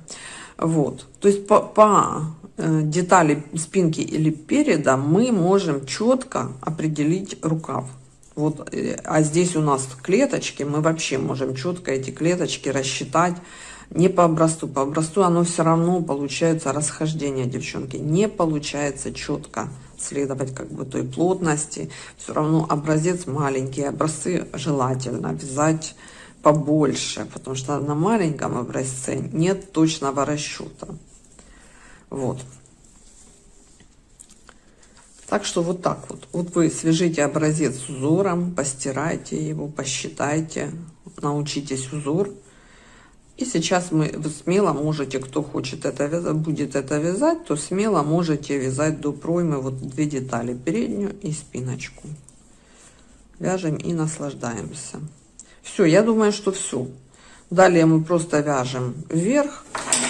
Вот. То есть по, по Э, детали спинки или переда мы можем четко определить рукав. Вот, э, а здесь у нас клеточки, мы вообще можем четко эти клеточки рассчитать. Не по образцу, по образцу оно все равно получается расхождение, девчонки. Не получается четко следовать как бы той плотности. Все равно образец маленький, образцы желательно вязать побольше, потому что на маленьком образце нет точного расчета. Вот. Так что вот так вот. Вот вы свяжите образец с узором, постирайте его, посчитайте, научитесь узор. И сейчас мы смело можете, кто хочет это вязать, будет это вязать, то смело можете вязать до проймы вот две детали, переднюю и спиночку. Вяжем и наслаждаемся. Все, я думаю, что все. Далее мы просто вяжем вверх,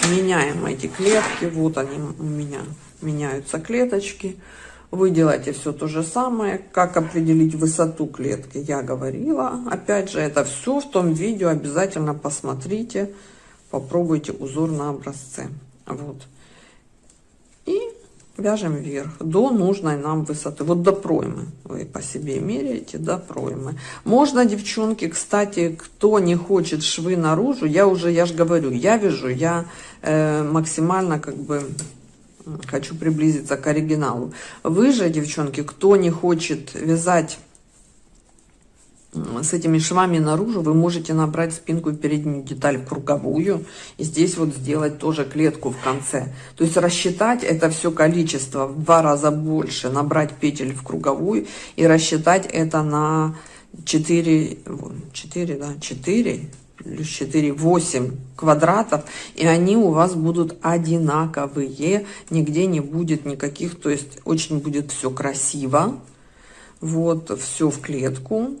меняем эти клетки. Вот они у меня меняются клеточки. Вы делаете все то же самое. Как определить высоту клетки, я говорила. Опять же, это все в том видео. Обязательно посмотрите, попробуйте узор на образце. Вот. И вяжем вверх до нужной нам высоты. Вот до проймы вы по себе меряете до проймы. Можно, девчонки, кстати, кто не хочет швы наружу, я уже, я же говорю, я вяжу, я э, максимально как бы хочу приблизиться к оригиналу. Вы же, девчонки, кто не хочет вязать с этими швами наружу вы можете набрать спинку и переднюю деталь круговую и здесь вот сделать тоже клетку в конце то есть рассчитать это все количество в два раза больше набрать петель в круговую и рассчитать это на 4 4 да 4 плюс 4, 8 квадратов, и они у вас будут одинаковые, нигде не будет никаких, то есть очень будет все красиво, вот, все в клетку,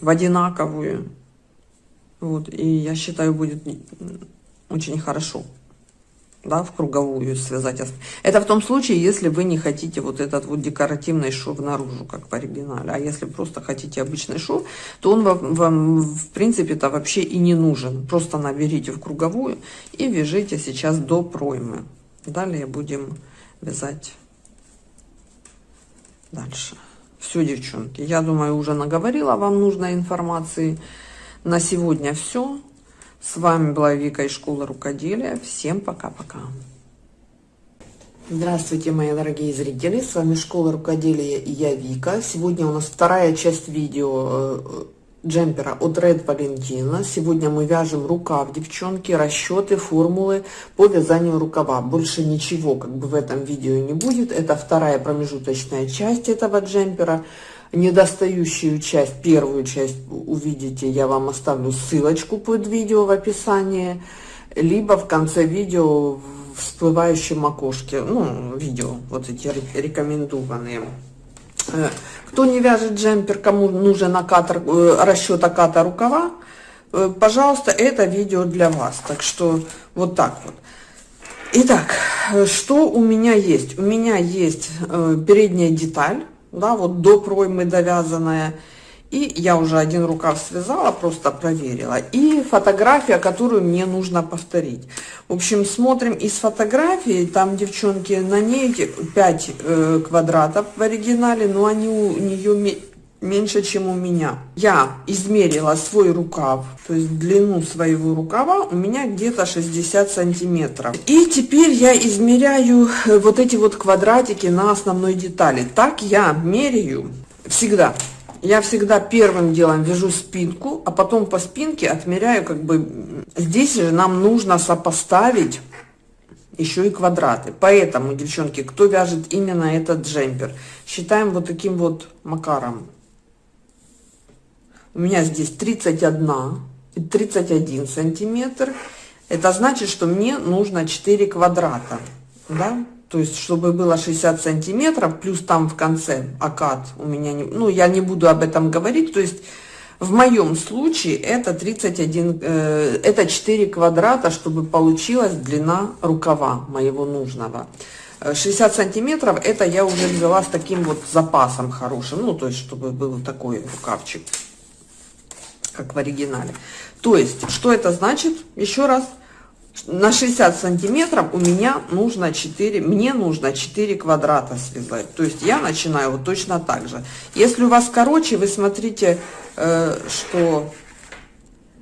в одинаковую, вот, и я считаю, будет очень хорошо да, в круговую связать. Это в том случае, если вы не хотите вот этот вот декоративный шов наружу, как в оригинале. А если просто хотите обычный шов, то он вам, вам в принципе-то вообще и не нужен. Просто наберите в круговую и вяжите сейчас до проймы. Далее будем вязать дальше. Все, девчонки, я думаю, уже наговорила вам нужной информации. На сегодня все. С вами была Вика из школы рукоделия. Всем пока-пока. Здравствуйте, мои дорогие зрители. С вами школа рукоделия и я Вика. Сегодня у нас вторая часть видео э, джемпера от Red Valentina. Сегодня мы вяжем рукав, девчонки, расчеты, формулы по вязанию рукава. Больше ничего как бы в этом видео не будет. Это вторая промежуточная часть этого джемпера недостающую часть, первую часть увидите, я вам оставлю ссылочку под видео в описании, либо в конце видео в всплывающем окошке, ну, видео, вот эти рекомендованные. Э, кто не вяжет джемпер, кому нужен накатор, э, расчет оката рукава, э, пожалуйста, это видео для вас. Так что вот так вот. Итак, что у меня есть? У меня есть передняя деталь да, вот до проймы довязанная. И я уже один рукав связала, просто проверила. И фотография, которую мне нужно повторить. В общем, смотрим из фотографии, там, девчонки, на ней 5 э, квадратов в оригинале, но они у нее меньше, чем у меня. Я измерила свой рукав, то есть длину своего рукава у меня где-то 60 сантиметров. И теперь я измеряю э, вот эти вот квадратики на основной детали. Так я меряю всегда. Я всегда первым делом вяжу спинку, а потом по спинке отмеряю как бы... Здесь же нам нужно сопоставить еще и квадраты. Поэтому, девчонки, кто вяжет именно этот джемпер, считаем вот таким вот макаром у меня здесь 31 31 сантиметр. Это значит что мне нужно 4 квадрата да? То есть чтобы было 60 сантиметров плюс там в конце окат у меня не, ну я не буду об этом говорить. То есть в моем случае это 31 э, это 4 квадрата чтобы получилась длина рукава моего нужного. 60 сантиметров это я уже взяла с таким вот запасом хорошим ну то есть чтобы был такой рукавчик как в оригинале. То есть, что это значит? Еще раз, на 60 сантиметров у меня нужно 4, мне нужно 4 квадрата связать. То есть я начинаю вот точно так же. Если у вас короче, вы смотрите, э, что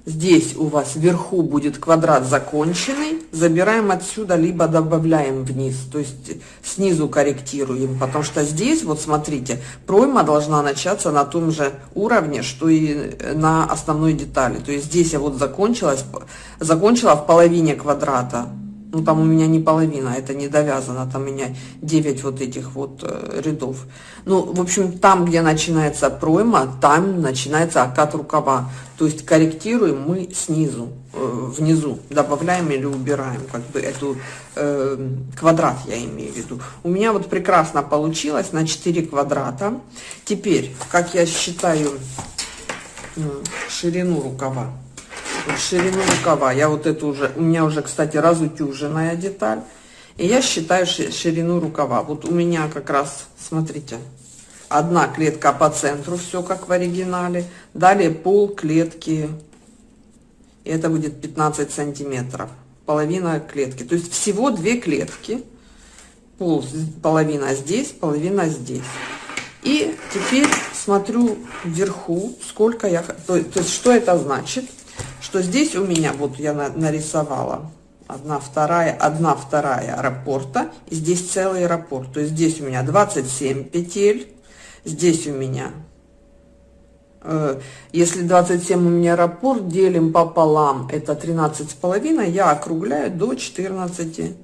Здесь у вас вверху будет квадрат законченный. Забираем отсюда, либо добавляем вниз. То есть снизу корректируем. Потому что здесь, вот смотрите, пройма должна начаться на том же уровне, что и на основной детали. То есть здесь я вот закончилась, закончила в половине квадрата ну там у меня не половина, это не довязано, там у меня 9 вот этих вот э, рядов. Ну, в общем, там, где начинается пройма, там начинается окат рукава. То есть корректируем мы снизу, э, внизу, добавляем или убираем, как бы эту э, квадрат я имею в виду. У меня вот прекрасно получилось на 4 квадрата. Теперь, как я считаю э, ширину рукава, ширину рукава. Я вот эту уже, у меня уже, кстати, разутюженная деталь. И я считаю ширину рукава. Вот у меня как раз, смотрите, одна клетка по центру, все как в оригинале. Далее пол клетки, и это будет 15 сантиметров. Половина клетки. То есть всего две клетки. Пол, половина здесь, половина здесь. И теперь смотрю вверху, сколько я... То, то есть что это значит? Что здесь у меня, вот я нарисовала, одна вторая, одна вторая аэропорта, и здесь целый аэропорт. То есть здесь у меня 27 петель, здесь у меня, э, если 27 у меня аэропорт, делим пополам, это 13 с половиной, я округляю до 14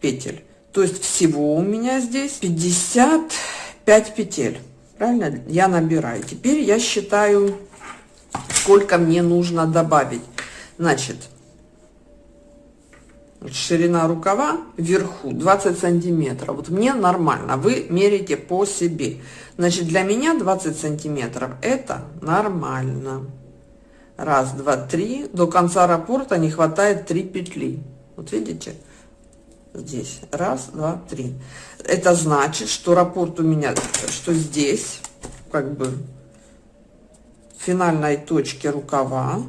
петель. То есть всего у меня здесь 55 петель. Правильно? Я набираю. Теперь я считаю сколько мне нужно добавить. Значит, ширина рукава вверху 20 сантиметров. Вот мне нормально, вы мерите по себе. Значит, для меня 20 сантиметров это нормально. Раз, два, три. До конца раппорта не хватает 3 петли. Вот видите? Здесь. Раз, два, три. Это значит, что раппорт у меня, что здесь, как бы, финальной точки рукава.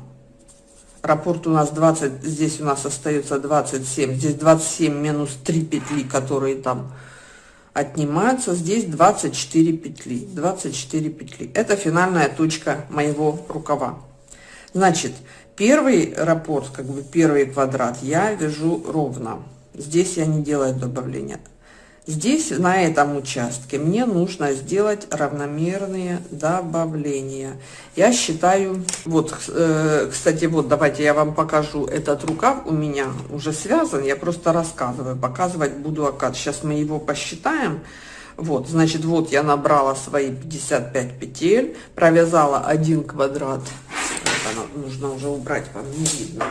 Раппорт у нас 20, здесь у нас остается 27. Здесь 27 минус 3 петли, которые там отнимаются. Здесь 24 петли. 24 петли. Это финальная точка моего рукава. Значит, первый раппорт, как бы первый квадрат, я вяжу ровно. Здесь я не делаю добавления. Здесь, на этом участке, мне нужно сделать равномерные добавления. Я считаю, вот, э, кстати, вот, давайте я вам покажу. Этот рукав у меня уже связан, я просто рассказываю, показывать буду окат. Сейчас мы его посчитаем. Вот, значит, вот я набрала свои 55 петель, провязала один квадрат. Это нужно уже убрать, вам не видно.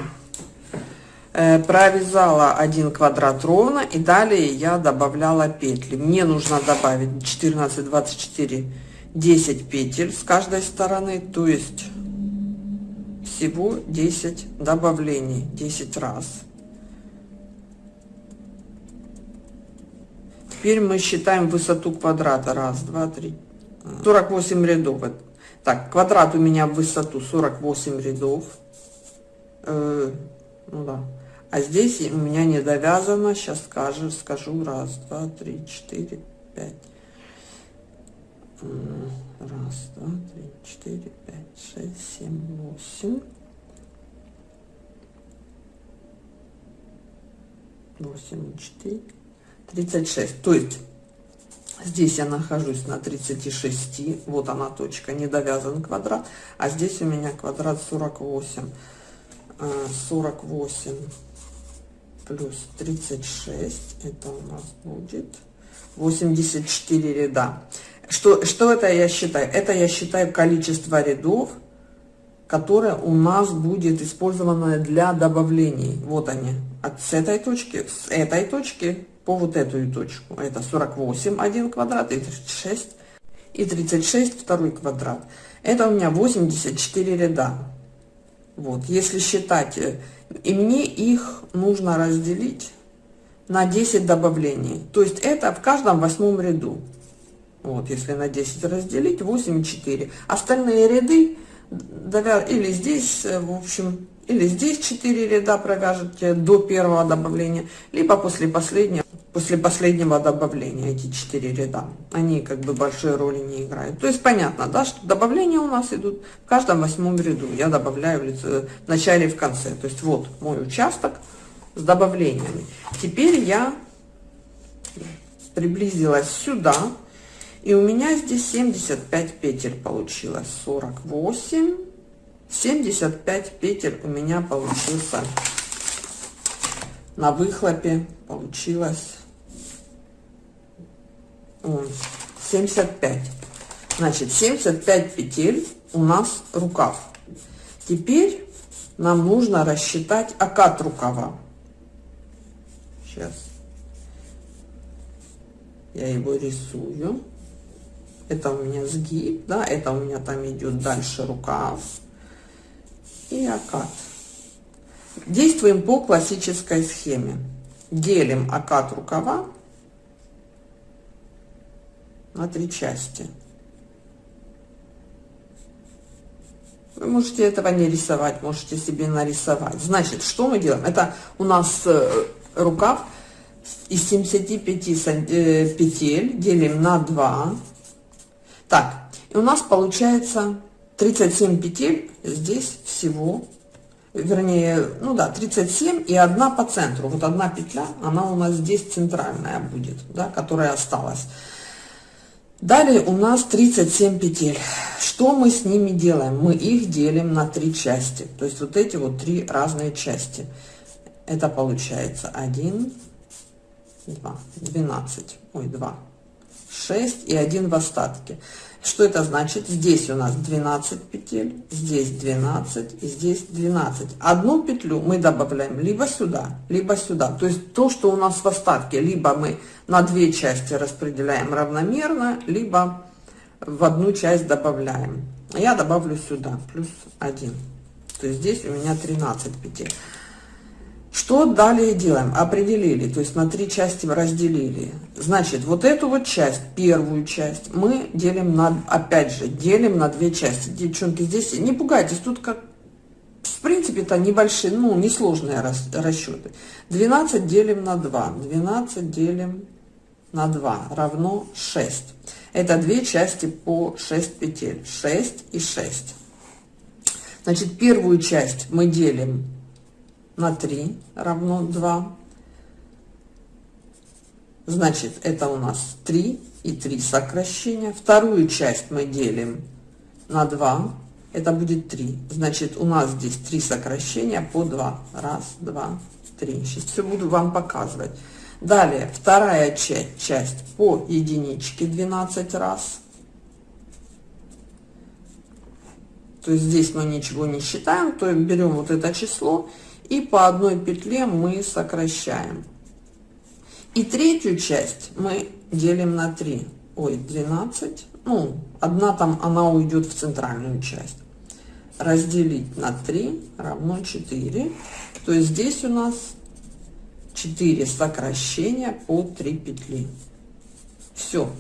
Э, провязала один квадрат ровно и далее я добавляла петли. Мне нужно добавить 14 24 10 петель с каждой стороны то есть всего 10 добавлений 10 раз. Теперь мы считаем высоту квадрата. Раз два три 48 рядов. Так квадрат у меня в высоту 48 рядов. Э, ну да а здесь у меня не довязано. Сейчас скажу, скажу. Раз, два, три, четыре, пять. Раз, два, три, четыре, пять, шесть, семь, восемь. Восемь, четыре, тридцать шесть. То есть здесь я нахожусь на 36. Вот она точка, не довязан квадрат. А здесь у меня квадрат 48. 48 плюс 36, это у нас будет 84 ряда. Что, что это я считаю? Это я считаю количество рядов, которое у нас будет использовано для добавлений. Вот они, от с этой точки, с этой точки по вот эту точку. Это 48 один квадрат и 36 и 36 второй квадрат. Это у меня 84 ряда. Вот, если считать э, и мне их нужно разделить на 10 добавлений. То есть это в каждом восьмом ряду. Вот, если на 10 разделить, 8 4. Остальные ряды или здесь, в общем, или здесь 4 ряда провяжете до первого добавления, либо после последнего, после последнего добавления эти 4 ряда. Они как бы большой роли не играют. То есть понятно, да, что добавления у нас идут в каждом восьмом ряду. Я добавляю в начале и в конце. То есть вот мой участок с добавлениями. Теперь я приблизилась сюда. И у меня здесь 75 петель получилось. 48 75 петель у меня получился на выхлопе получилось 75 значит 75 петель у нас рукав. Теперь нам нужно рассчитать окат рукава. Сейчас. Я его рисую. Это у меня сгиб да это у меня там идет дальше рукав. И окат. Действуем по классической схеме. Делим окат рукава на три части. Вы можете этого не рисовать, можете себе нарисовать. Значит, что мы делаем? Это у нас э, рукав из 75 э, петель делим на 2. Так, и у нас получается 37 петель здесь всего, вернее, ну да, 37 и одна по центру. Вот одна петля, она у нас здесь центральная будет, да, которая осталась. Далее у нас 37 петель. Что мы с ними делаем? Мы их делим на три части. То есть вот эти вот три разные части. Это получается 1, 2, 12, ой, 2, 6 и 1 в остатке. Что это значит? Здесь у нас 12 петель, здесь 12 и здесь 12. Одну петлю мы добавляем либо сюда, либо сюда. То есть то, что у нас в остатке, либо мы на две части распределяем равномерно, либо в одну часть добавляем. Я добавлю сюда плюс 1. То есть здесь у меня 13 петель. Что далее делаем? Определили, то есть на три части разделили. Значит, вот эту вот часть, первую часть, мы делим на, опять же, делим на две части. Девчонки, здесь не пугайтесь, тут как, в принципе, это небольшие, ну, несложные рас, расчеты. 12 делим на 2, 12 делим на 2 равно 6. Это две части по 6 петель, 6 и 6. Значит, первую часть мы делим на 3 равно 2. Значит, это у нас 3 и 3 сокращения. Вторую часть мы делим на 2. Это будет 3. Значит, у нас здесь 3 сокращения по 2. Раз, два, три. Сейчас все буду вам показывать. Далее, вторая часть, часть по единичке 12 раз. То есть здесь мы ничего не считаем, то берем вот это число и по одной петле мы сокращаем. И третью часть мы делим на 3. Ой, 12. Ну, одна там, она уйдет в центральную часть. Разделить на 3 равно 4. То есть здесь у нас 4 сокращения по 3 петли. Все.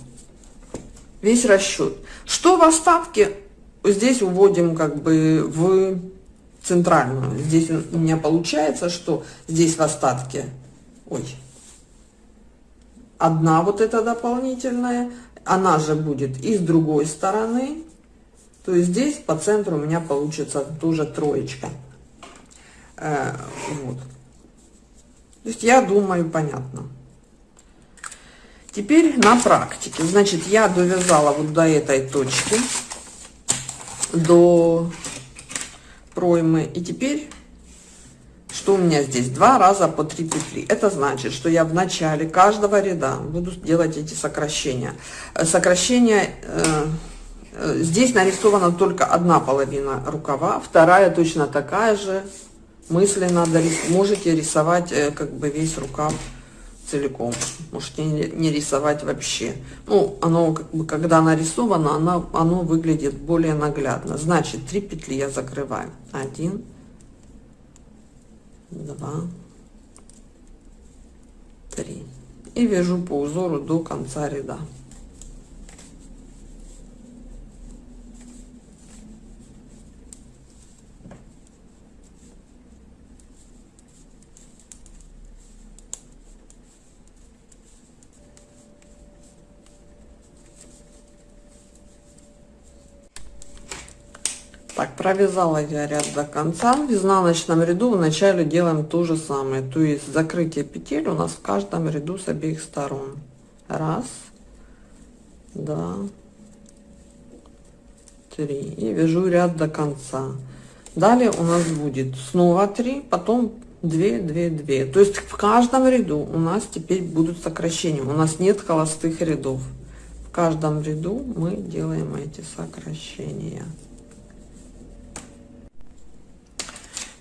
Весь расчет. Что в остатке? Здесь уводим как бы в центральную. Здесь у меня получается, что здесь в остатке, ой, одна вот эта дополнительная, она же будет и с другой стороны, то есть здесь по центру у меня получится тоже троечка. Э, вот. То есть я думаю, понятно. Теперь на практике. Значит, я довязала вот до этой точки, до проймы. И теперь, что у меня здесь? Два раза по три петли. Это значит, что я в начале каждого ряда буду делать эти сокращения. Э, сокращения... Э, э, здесь нарисована только одна половина рукава, вторая точно такая же. Мысленно можете рисовать э, как бы весь рукав целиком. Можете не рисовать вообще. Ну, оно, как бы, когда нарисовано, оно, оно выглядит более наглядно. Значит, три петли я закрываю. Один, два, три. И вяжу по узору до конца ряда. Так, провязала я ряд до конца. В изнаночном ряду в начале делаем то же самое. То есть закрытие петель у нас в каждом ряду с обеих сторон. Раз, два, три. И вяжу ряд до конца. Далее у нас будет снова 3, потом 2, 2, 2. То есть в каждом ряду у нас теперь будут сокращения. У нас нет холостых рядов. В каждом ряду мы делаем эти сокращения.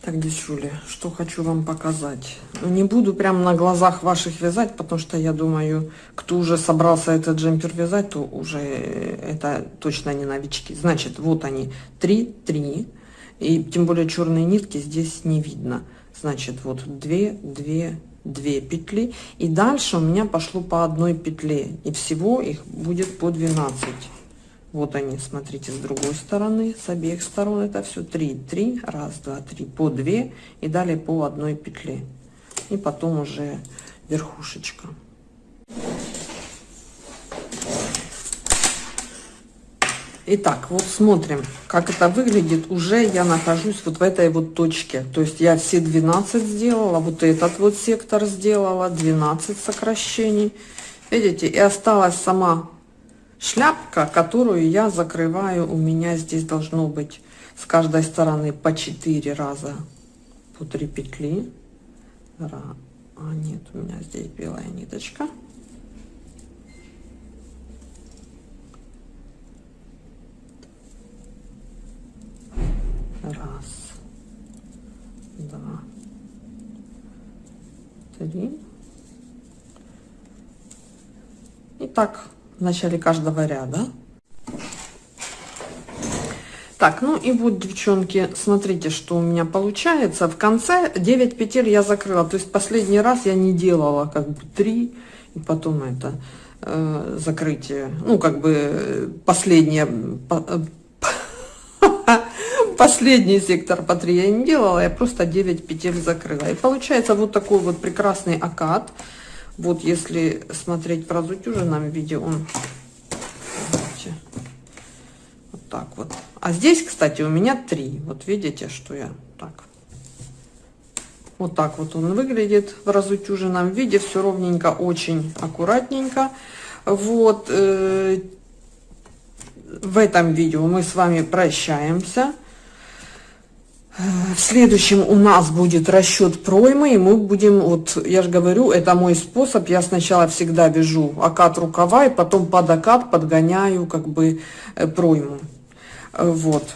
Так, девчули, что хочу вам показать. Ну, не буду прям на глазах ваших вязать, потому что я думаю, кто уже собрался этот джемпер вязать, то уже это точно не новички. Значит, вот они, 3, 3. И тем более черные нитки здесь не видно. Значит, вот 2, 2, 2 петли. И дальше у меня пошло по одной петле. И всего их будет по 12. Вот они, смотрите, с другой стороны, с обеих сторон это все 3, 3, раз, два, три, по 2 и далее по одной петле. И потом уже верхушечка. Итак, вот смотрим, как это выглядит. Уже я нахожусь вот в этой вот точке. То есть я все 12 сделала, вот этот вот сектор сделала, 12 сокращений. Видите, и осталась сама шляпка, которую я закрываю. У меня здесь должно быть с каждой стороны по 4 раза по 3 петли. А нет, у меня здесь белая ниточка. Раз, два, три. И так в начале каждого ряда. Так, ну и вот, девчонки, смотрите, что у меня получается. В конце 9 петель я закрыла. То есть последний раз я не делала как бы 3 и потом это э, закрытие. Ну, как бы последнее... Последний сектор по 3 я не делала, я просто 9 петель закрыла. И получается вот такой вот прекрасный акад. Вот если смотреть про разутюженном виде, он вот так вот а здесь, кстати, у меня три. Вот видите, что я так. Вот так вот он выглядит в разутюженном виде. Все ровненько, очень аккуратненько. Вот. Э, в этом видео мы с вами прощаемся. В следующем у нас будет расчет проймы, и мы будем, вот я же говорю, это мой способ, я сначала всегда вяжу окат рукава, и потом под окат подгоняю как бы э, пройму. Вот.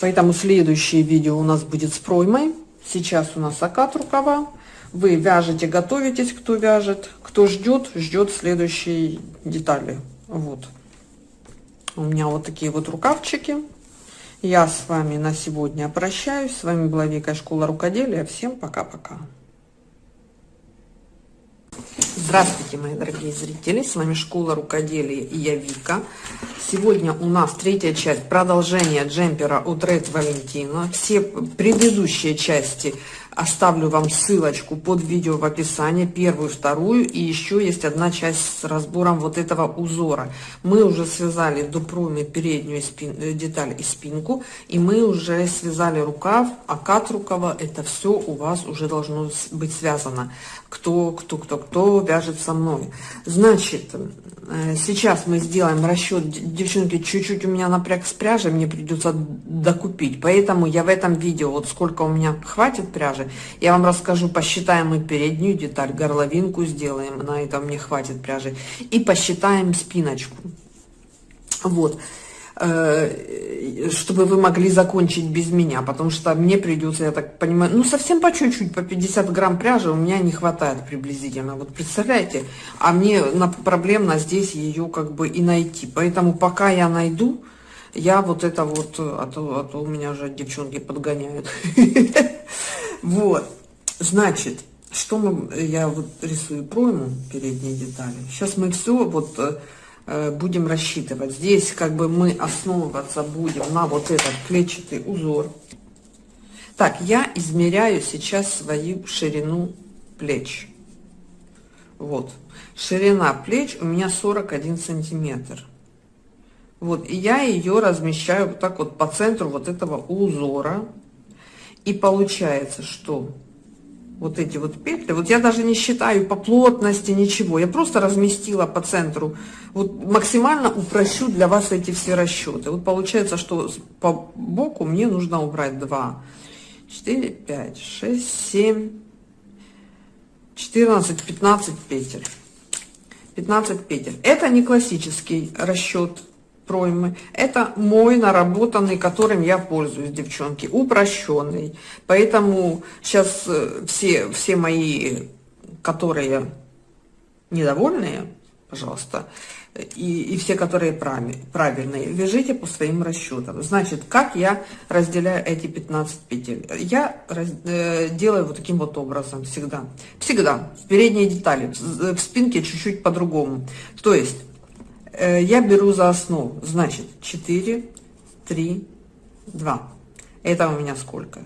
Поэтому следующее видео у нас будет с проймой. Сейчас у нас окат рукава. Вы вяжете, готовитесь, кто вяжет. Кто ждет, ждет следующей детали. Вот. У меня вот такие вот рукавчики. Я с вами на сегодня прощаюсь. С вами была Вика Школа Рукоделия. Всем пока-пока. Здравствуйте, мои дорогие зрители! С вами Школа Рукоделия и я Вика. Сегодня у нас третья часть продолжения джемпера от Red Valentino. Все предыдущие части оставлю вам ссылочку под видео в описании, первую, вторую, и еще есть одна часть с разбором вот этого узора. Мы уже связали до проймы переднюю спин, э, деталь и спинку, и мы уже связали рукав, окат рукава, это все у вас уже должно быть связано. Кто, кто, кто, кто вяжет со мной. Значит, Э, сейчас мы сделаем расчет, девчонки, чуть-чуть у меня напряг с пряжей, мне придется докупить, поэтому я в этом видео, вот сколько у меня хватит пряжи, я вам расскажу, посчитаем мы переднюю деталь, горловинку сделаем, на этом мне хватит пряжи, и посчитаем спиночку. Вот. Э, чтобы вы могли закончить без меня, потому что мне придется, я так понимаю, ну совсем по чуть-чуть, по 50 грамм пряжи у меня не хватает приблизительно, вот представляете, а мне проблемно здесь ее как бы и найти, поэтому пока я найду, я вот это вот, а то, а то у меня уже девчонки подгоняют, вот, значит, что мы, я вот рисую пройму передние детали, сейчас мы все вот э, Э, будем рассчитывать. Здесь как бы мы основываться будем на вот этот клетчатый узор. Так, я измеряю сейчас свою ширину плеч. Вот. Ширина плеч у меня 41 сантиметр. Вот, и я ее размещаю вот так вот по центру вот этого узора. И получается, что вот эти вот петли. Вот я даже не считаю по плотности ничего. Я просто разместила по центру. Вот максимально упрощу для вас эти все расчеты. Вот получается, что по боку мне нужно убрать 2, 4, 5, 6, 7, 14, 15 петель. 15 петель. Это не классический расчет проймы. Это мой наработанный, которым я пользуюсь, девчонки, упрощенный. Поэтому сейчас э, все, все мои, которые недовольные, пожалуйста, и, и все, которые правильные, вяжите по своим расчетам. Значит, как я разделяю эти 15 петель? Я раз, э, делаю вот таким вот образом всегда. Всегда. В передние детали, в спинке чуть-чуть по-другому. То есть я беру за основу, значит, 4, 3, 2. Это у меня сколько?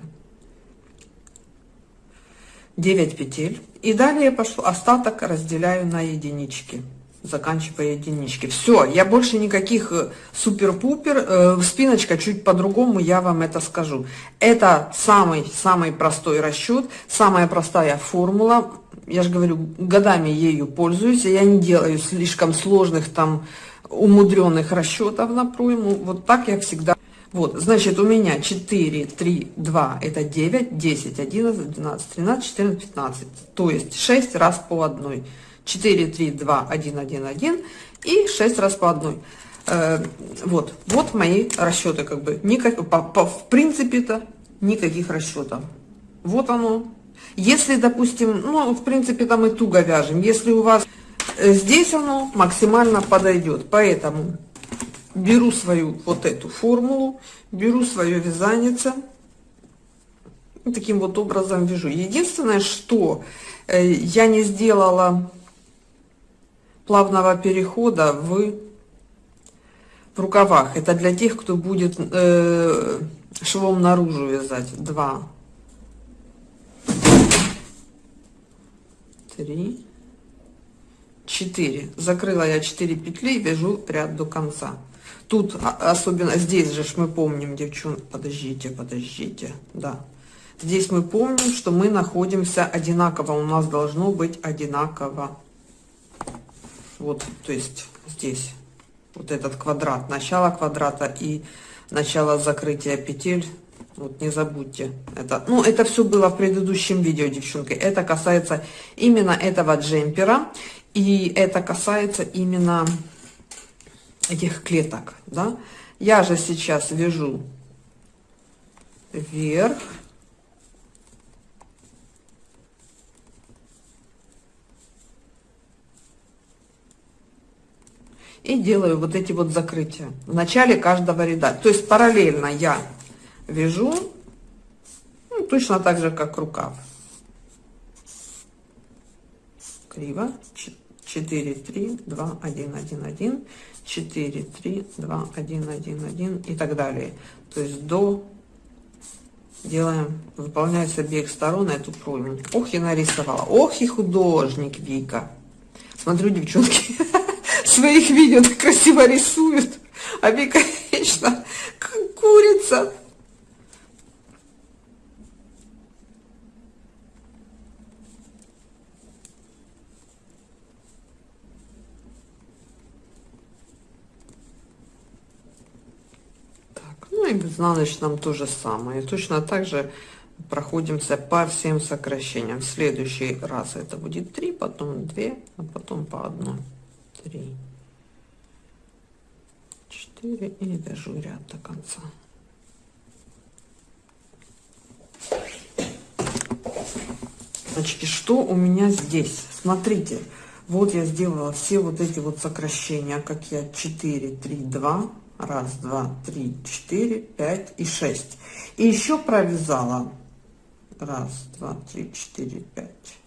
9 петель. И далее пошло, остаток разделяю на единички. Заканчивая единички. Все, я больше никаких э, супер-пупер. Э, спиночка чуть по-другому, я вам это скажу. Это самый-самый простой расчет, самая простая формула я же говорю, годами ею пользуюсь, я не делаю слишком сложных там умудренных расчетов на пройму. Вот так я всегда. Вот, значит, у меня 4, 3, 2, это 9, 10, 11, 12, 13, 14, 15. То есть 6 раз по одной. 4, 3, 2, 1, 1, 1 и 6 раз по одной. Э, вот, вот мои расчеты, как бы, никак, по, по, в принципе-то никаких расчетов. Вот оно. Если, допустим, ну, в принципе, там и туго вяжем, если у вас э, здесь оно максимально подойдет, поэтому беру свою вот эту формулу, беру свое вязанице, таким вот образом вяжу. Единственное, что э, я не сделала плавного перехода в в рукавах. Это для тех, кто будет э, швом наружу вязать. Два, три, четыре. Закрыла я 4 петли, вяжу ряд до конца. Тут, а, особенно здесь же мы помним, девчонки, подождите, подождите, да. Здесь мы помним, что мы находимся одинаково, у нас должно быть одинаково. Вот, то есть здесь вот этот квадрат, начало квадрата и начало закрытия петель. Вот не забудьте это. Ну, это все было в предыдущем видео, девчонки. Это касается именно этого джемпера. И это касается именно этих клеток, да. Я же сейчас вяжу вверх и делаю вот эти вот закрытия в начале каждого ряда. То есть параллельно я вяжу ну, точно так же, как рукав. Криво. 4, 3, 2, 1, 1, 1, 4, 3, 2, 1, 1, 1 и так далее. То есть до делаем, выполняем с обеих сторон эту пройму. Ох, и нарисовала. Ох, и художник Вика. Смотрю, девчонки. своих видео так красиво рисует, а Вика вечно как курица. Так, ну и в изнаночном то же самое. Точно так же проходимся по всем сокращениям. В следующий раз это будет 3, потом 2, а потом по одной три, четыре и вяжу ряд до конца. Значит, что у меня здесь? Смотрите, вот я сделала все вот эти вот сокращения, как я 4, 3, 2, раз, два, три, четыре, пять и шесть. И еще провязала раз, два, три, четыре, пять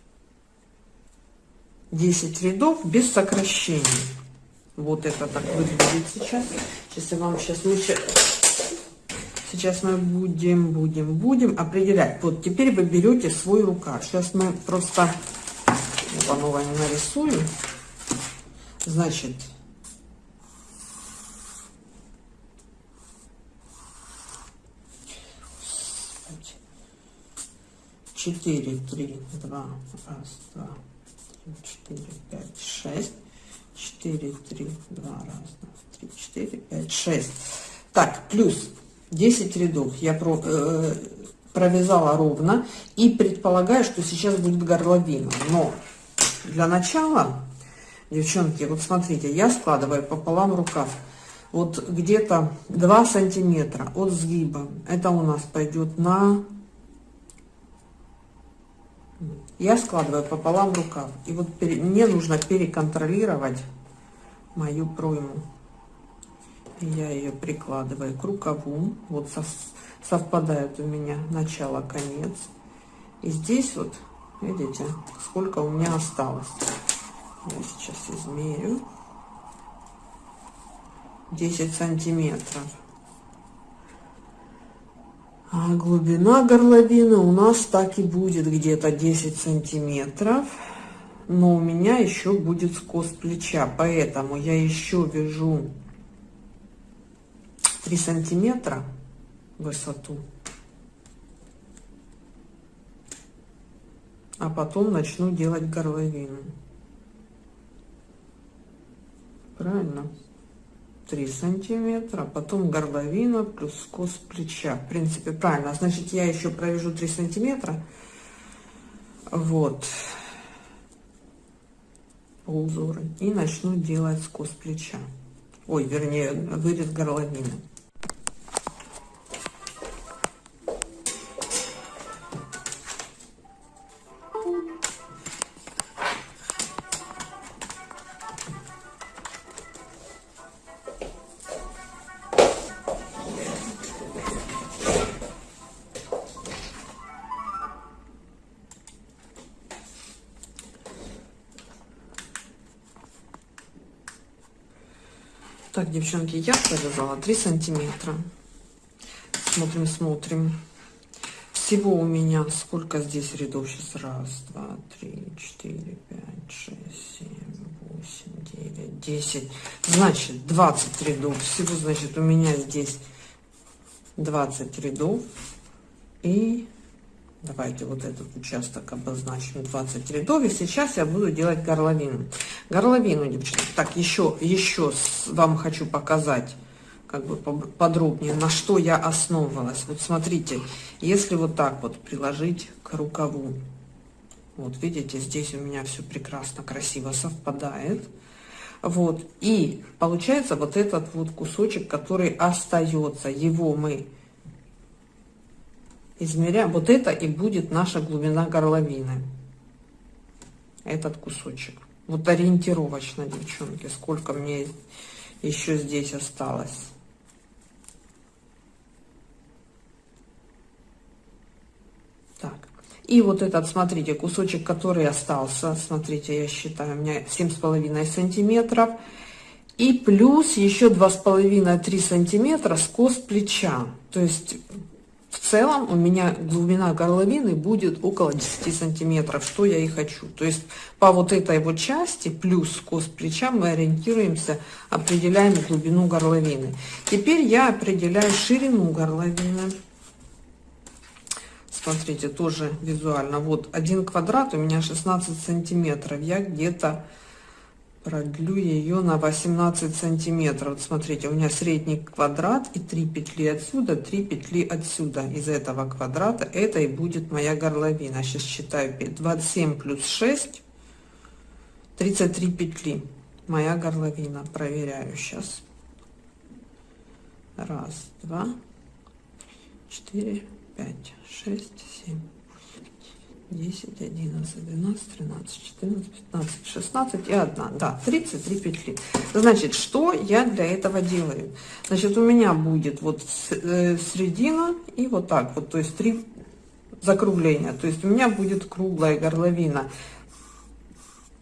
10 рядов без сокращений. Вот это так выглядит сейчас. Сейчас я вам сейчас лучше... Сейчас мы будем, будем, будем определять. Вот теперь вы берете свой рукав. Сейчас мы просто по новой не нарисую. Значит, четыре, три, два, раз, два, 4, 5, 6. 4, 3, 2, раз, 2, 3, 4, 5, 6. Так, плюс 10 рядов я про, э, провязала ровно и предполагаю, что сейчас будет горловина. Но для начала, девчонки, вот смотрите, я складываю пополам рукав. Вот где-то 2 сантиметра от сгиба. Это у нас пойдет на я складываю пополам рукав. И вот мне нужно переконтролировать мою пройму. Я ее прикладываю к рукаву. Вот совпадает у меня начало-конец. И здесь вот, видите, сколько у меня осталось. Я сейчас измерю. 10 сантиметров. А глубина горловины у нас так и будет где-то 10 сантиметров. Но у меня еще будет скос плеча, поэтому я еще вяжу 3 сантиметра высоту. А потом начну делать горловину. Правильно? 3 сантиметра, потом горловина плюс скос плеча. В принципе, правильно. Значит, я еще провяжу 3 сантиметра. Вот. По узору. И начну делать скос плеча. ой, вернее, вырез горловины. Девчонки, я провязала 3 сантиметра. Смотрим, смотрим. Всего у меня сколько здесь рядов сейчас? Раз, два, три, четыре, пять, шесть, семь, восемь, девять, десять. Значит, 20 рядов. Всего, значит, у меня здесь 20 рядов. И Давайте вот этот участок обозначим 20 рядов. И сейчас я буду делать горловину. Горловину, девчонки. Так, еще, еще вам хочу показать как бы подробнее, на что я основывалась. Вот смотрите, если вот так вот приложить к рукаву, вот видите, здесь у меня все прекрасно, красиво совпадает. Вот, и получается вот этот вот кусочек, который остается, его мы измеряем. Вот это и будет наша глубина горловины. Этот кусочек. Вот ориентировочно, девчонки, сколько мне еще здесь осталось. Так. И вот этот, смотрите, кусочек, который остался, смотрите, я считаю, у меня семь с половиной сантиметров. И плюс еще два с половиной-три сантиметра скос плеча. То есть в целом у меня глубина горловины будет около 10 сантиметров, что я и хочу. То есть по вот этой вот части плюс скос плеча мы ориентируемся, определяем глубину горловины. Теперь я определяю ширину горловины. Смотрите, тоже визуально. Вот один квадрат у меня 16 сантиметров. Я где-то продлю ее на 18 сантиметров. Вот смотрите у меня средний квадрат и 3 петли отсюда 3 петли отсюда. Из этого квадрата это и будет моя горловина. Сейчас считаю 27 плюс 6 33 петли. Моя горловина. Проверяю сейчас раз два четыре пять шесть семь 10, 11, 12, 13, 14, 15, 16 и 1. Да, 33 петли. Значит, что я для этого делаю? Значит, у меня будет вот э, середина и вот так вот, то есть три закругления. То есть у меня будет круглая горловина.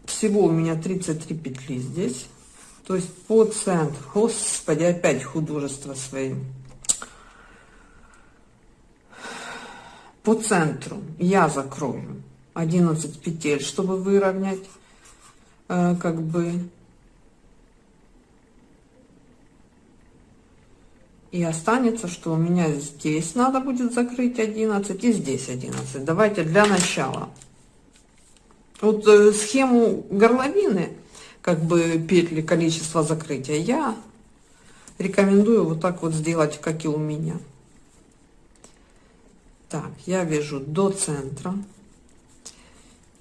Всего у меня 33 петли здесь. То есть по центру. Господи, опять художество своим. По центру я закрою 11 петель, чтобы выровнять э, как бы и останется, что у меня здесь надо будет закрыть 11 и здесь 11. Давайте для начала. Вот э, схему горловины, как бы петли, количество закрытия, я рекомендую вот так вот сделать, как и у меня. Так, я вяжу до центра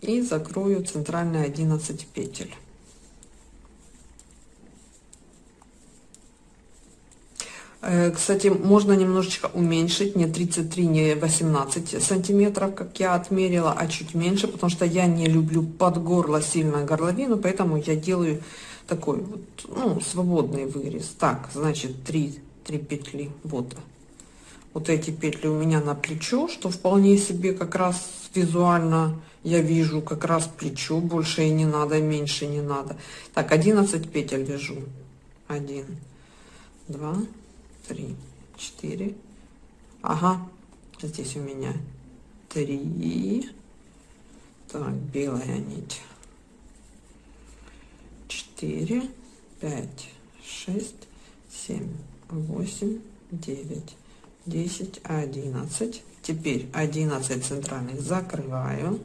и закрою центральные 11 петель. Э, кстати, можно немножечко уменьшить, не 33, не 18 сантиметров, как я отмерила, а чуть меньше, потому что я не люблю под горло сильно горловину, поэтому я делаю такой вот, ну, свободный вырез. Так, значит, 3, 3 петли, вот вот эти петли у меня на плечо, что вполне себе как раз визуально я вижу как раз плечо, больше и не надо, меньше не надо. Так, 11 петель вяжу. 1, 2, 3, 4. Ага, здесь у меня 3. Так, белая нить. 4, 5, 6, 7, 8, 9, 10, 11. Теперь 11 центральных закрываю.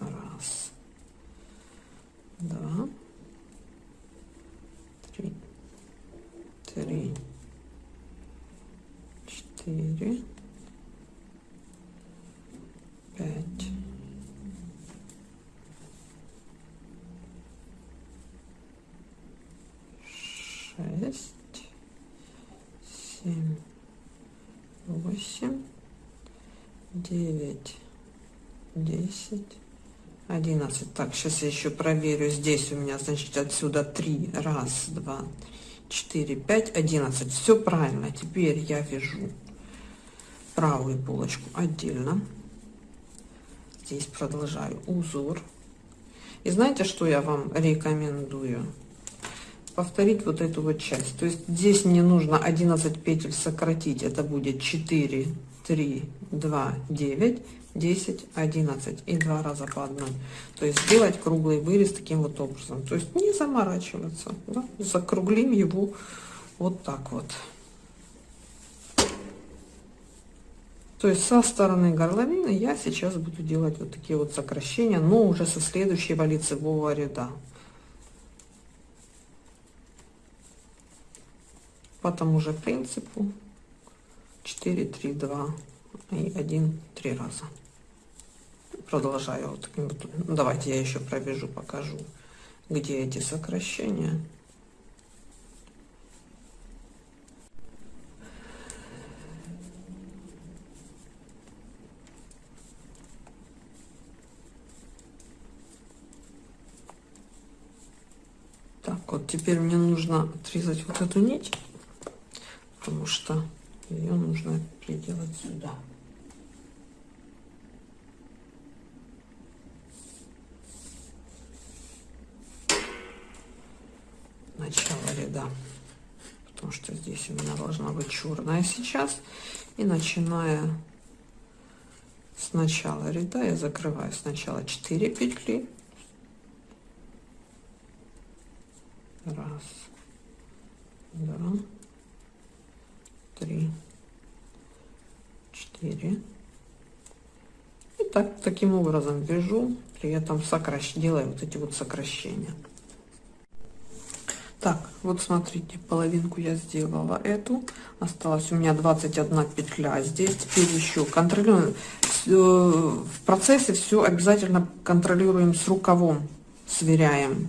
Раз, два, три, три, четыре, пять, восемь, девять, десять, одиннадцать. Так, сейчас я еще проверю. Здесь у меня, значит, отсюда три. Раз, два, четыре, пять, одиннадцать. Все правильно. Теперь я вяжу правую полочку отдельно. Здесь продолжаю узор. И знаете, что я вам рекомендую? Повторить вот эту вот часть. То есть здесь мне нужно 11 петель сократить. Это будет 4, 3, 2, 9, 10, 11 и два раза по одной. То есть сделать круглый вырез таким вот образом. То есть не заморачиваться. Да? Закруглим его вот так вот. То есть со стороны горловины я сейчас буду делать вот такие вот сокращения, но уже со следующего лицевого ряда. По тому же принципу. 4 3 2 и 1 3 раза. Продолжаю вот таким вот. Ну, давайте я еще пробежу покажу где эти сокращения. Так, вот теперь мне нужно отрезать вот эту нить потому что ее нужно приделать сюда. Начало ряда, потому что здесь у меня должна быть черная сейчас. И начиная с начала ряда я закрываю сначала 4 петли. Раз, два, три, четыре. И так, таким образом вяжу, при этом сокращ... делаю вот эти вот сокращения. Так, вот смотрите, половинку я сделала эту. Осталось у меня 21 петля. Здесь теперь еще контролируем. Э, в процессе все обязательно контролируем с рукавом, сверяем.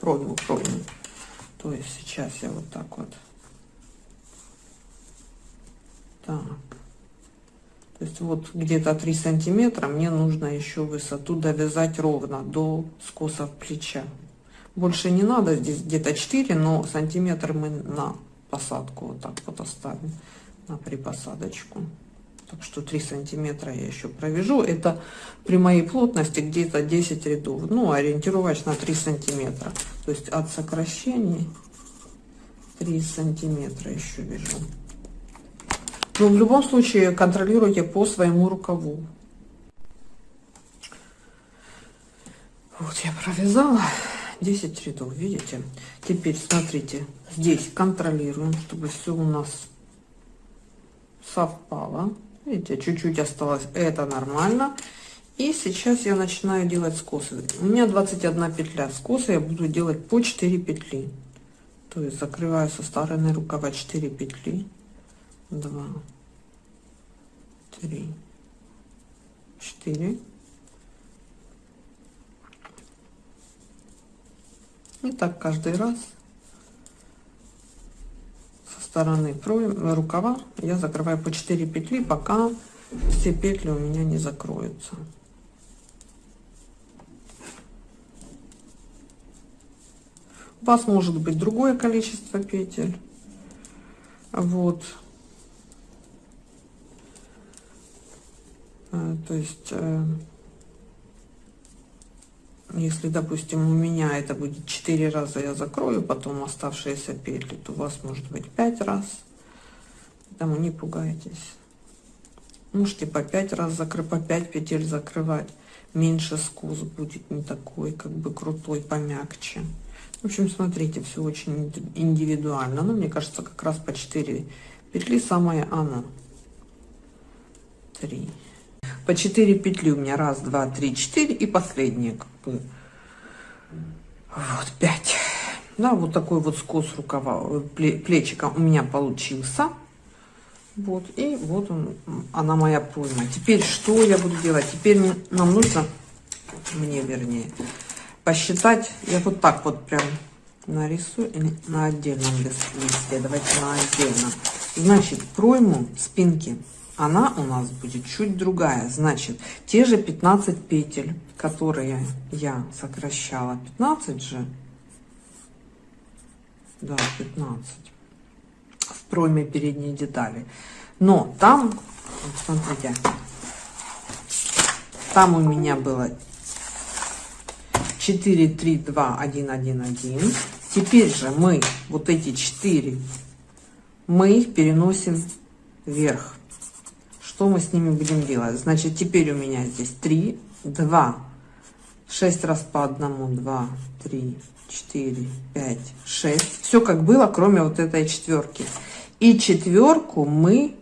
Пройму, пройму. То есть сейчас я вот так вот. Так. То есть вот где-то 3 сантиметра мне нужно еще высоту довязать ровно до скоса плеча. Больше не надо, здесь где-то 4, но сантиметр мы на посадку вот так вот оставим, на припосадочку. Так что 3 сантиметра я еще провяжу. Это при моей плотности где-то 10 рядов. Ну, ориентировочно 3 сантиметра. То есть от сокращений 3 сантиметра еще вяжу. Но в любом случае контролируйте по своему рукаву. Вот я провязала 10 рядов, видите? Теперь смотрите, здесь контролируем, чтобы все у нас совпало. Видите, чуть-чуть осталось, это нормально. И сейчас я начинаю делать скосы. У меня 21 петля. Скосы я буду делать по 4 петли. То есть закрываю со стороны рукава 4 петли. 2, 3, 4. И так каждый раз стороны рукава я закрываю по 4 петли, пока все петли у меня не закроются. У вас может быть другое количество петель. Вот. Э, то есть, э, если, допустим, у меня это будет 4 раза я закрою, потом оставшиеся петли, то у вас может быть 5 раз. Поэтому не пугайтесь. Можете по 5 раз закрыть, по 5 петель закрывать. Меньше скус будет не такой, как бы крутой, помягче. В общем, смотрите, все очень индивидуально. Но мне кажется, как раз по 4 петли самое оно. 3. По 4 петли у меня. Раз, два, три, четыре. И бы. Вот, 5. Да, вот такой вот скос рукава, плечика у меня получился. Вот, и вот он, она моя пройма. Теперь что я буду делать? Теперь нам нужно, мне вернее, посчитать. Я вот так вот прям нарисую на отдельном листе. Давайте на отдельном. Значит, пройму спинки, она у нас будет чуть другая. Значит, те же 15 петель, которые я сокращала. 15 же? Да, 15. В пройме передней детали. Но там, вот смотрите, там у меня было 4, 3, 2, 1, 1, 1. Теперь же мы вот эти 4, мы их переносим вверх. Что мы с ними будем делать? Значит, теперь у меня здесь 3, 2, 6 раз по одному, 2, 3, 4, 5, 6. Все как было, кроме вот этой четверки. И четверку мы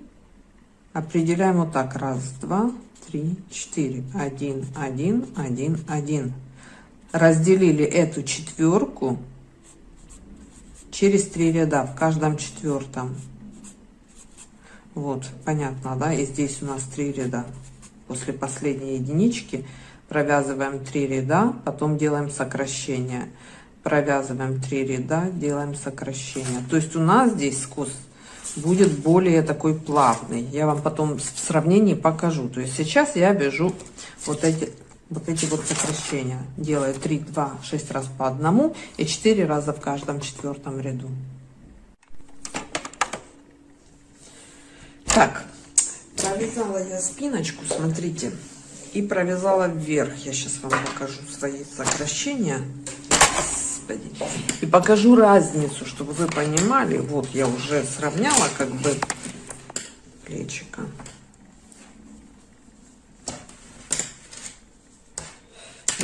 определяем вот так. Раз, два, три, четыре. Один, один, один, один разделили эту четверку через три ряда в каждом четвертом. Вот, понятно, да? И здесь у нас три ряда. После последней единички провязываем три ряда, потом делаем сокращение. Провязываем три ряда, делаем сокращение. То есть у нас здесь скос будет более такой плавный. Я вам потом в сравнении покажу. То есть сейчас я вяжу вот эти вот эти вот сокращения. Делаю 3, 2, 6 раз по одному и 4 раза в каждом четвертом ряду. Так, провязала я спиночку, смотрите, и провязала вверх. Я сейчас вам покажу свои сокращения. Господи. И покажу разницу, чтобы вы понимали. Вот я уже сравняла как бы плечика.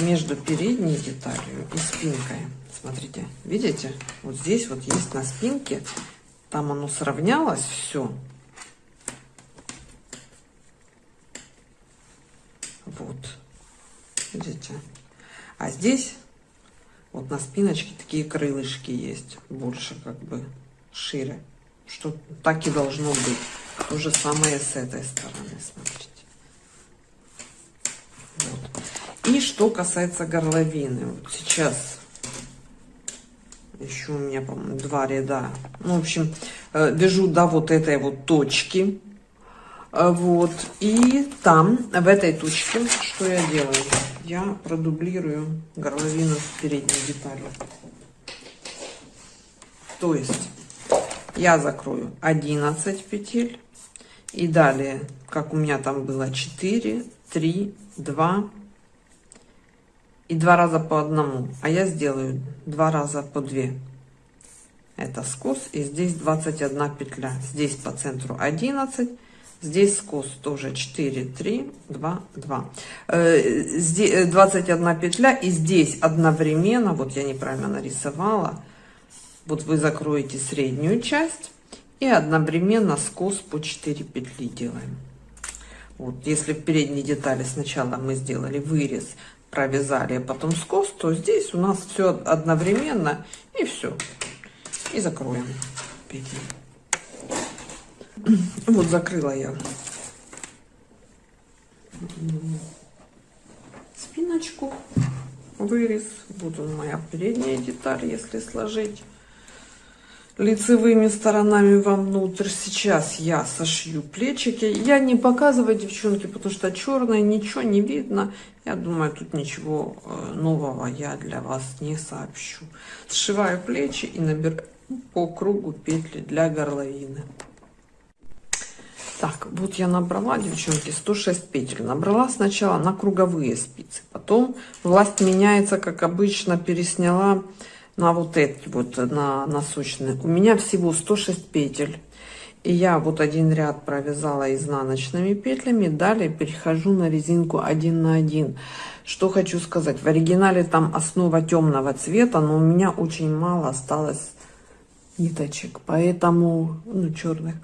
между передней деталью и спинкой. Смотрите, видите? Вот здесь вот есть на спинке, там оно сравнялось все. Вот, видите? А здесь вот на спиночке такие крылышки есть, больше как бы шире. Что так и должно быть. То же самое с этой стороны, смотрите. Вот. И что касается горловины, вот сейчас еще у меня, по-моему, два ряда. Ну, в общем, э, вяжу до вот этой вот точки. Э, вот. И там, в этой точке, что я делаю? Я продублирую горловину передней детали. То есть я закрою 11 петель. И далее, как у меня там было 4, 3, 2, и два раза по одному а я сделаю два раза по 2 это скос и здесь 21 петля здесь по центру 11 здесь скос тоже 4 3 2 2 здесь 21 петля и здесь одновременно вот я неправильно нарисовала вот вы закроете среднюю часть и одновременно скос по 4 петли делаем вот если в передней детали сначала мы сделали вырез провязали, а потом скос, то здесь у нас все одновременно и все. И закроем петли. Вот закрыла я спиночку, вырез. Вот он моя передняя деталь, если сложить лицевыми сторонами вовнутрь. Сейчас я сошью плечики. Я не показываю, девчонки, потому что черное, ничего не видно. Я думаю, тут ничего э, нового я для вас не сообщу. Сшиваю плечи и набираю по кругу петли для горловины. Так, вот я набрала, девчонки, 106 петель. Набрала сначала на круговые спицы. Потом власть меняется, как обычно, пересняла на вот эти вот, на носочные. У меня всего 106 петель. И я вот один ряд провязала изнаночными петлями. Далее перехожу на резинку 1 на 1. Что хочу сказать. В оригинале там основа темного цвета, но у меня очень мало осталось ниточек. Поэтому, ну, черных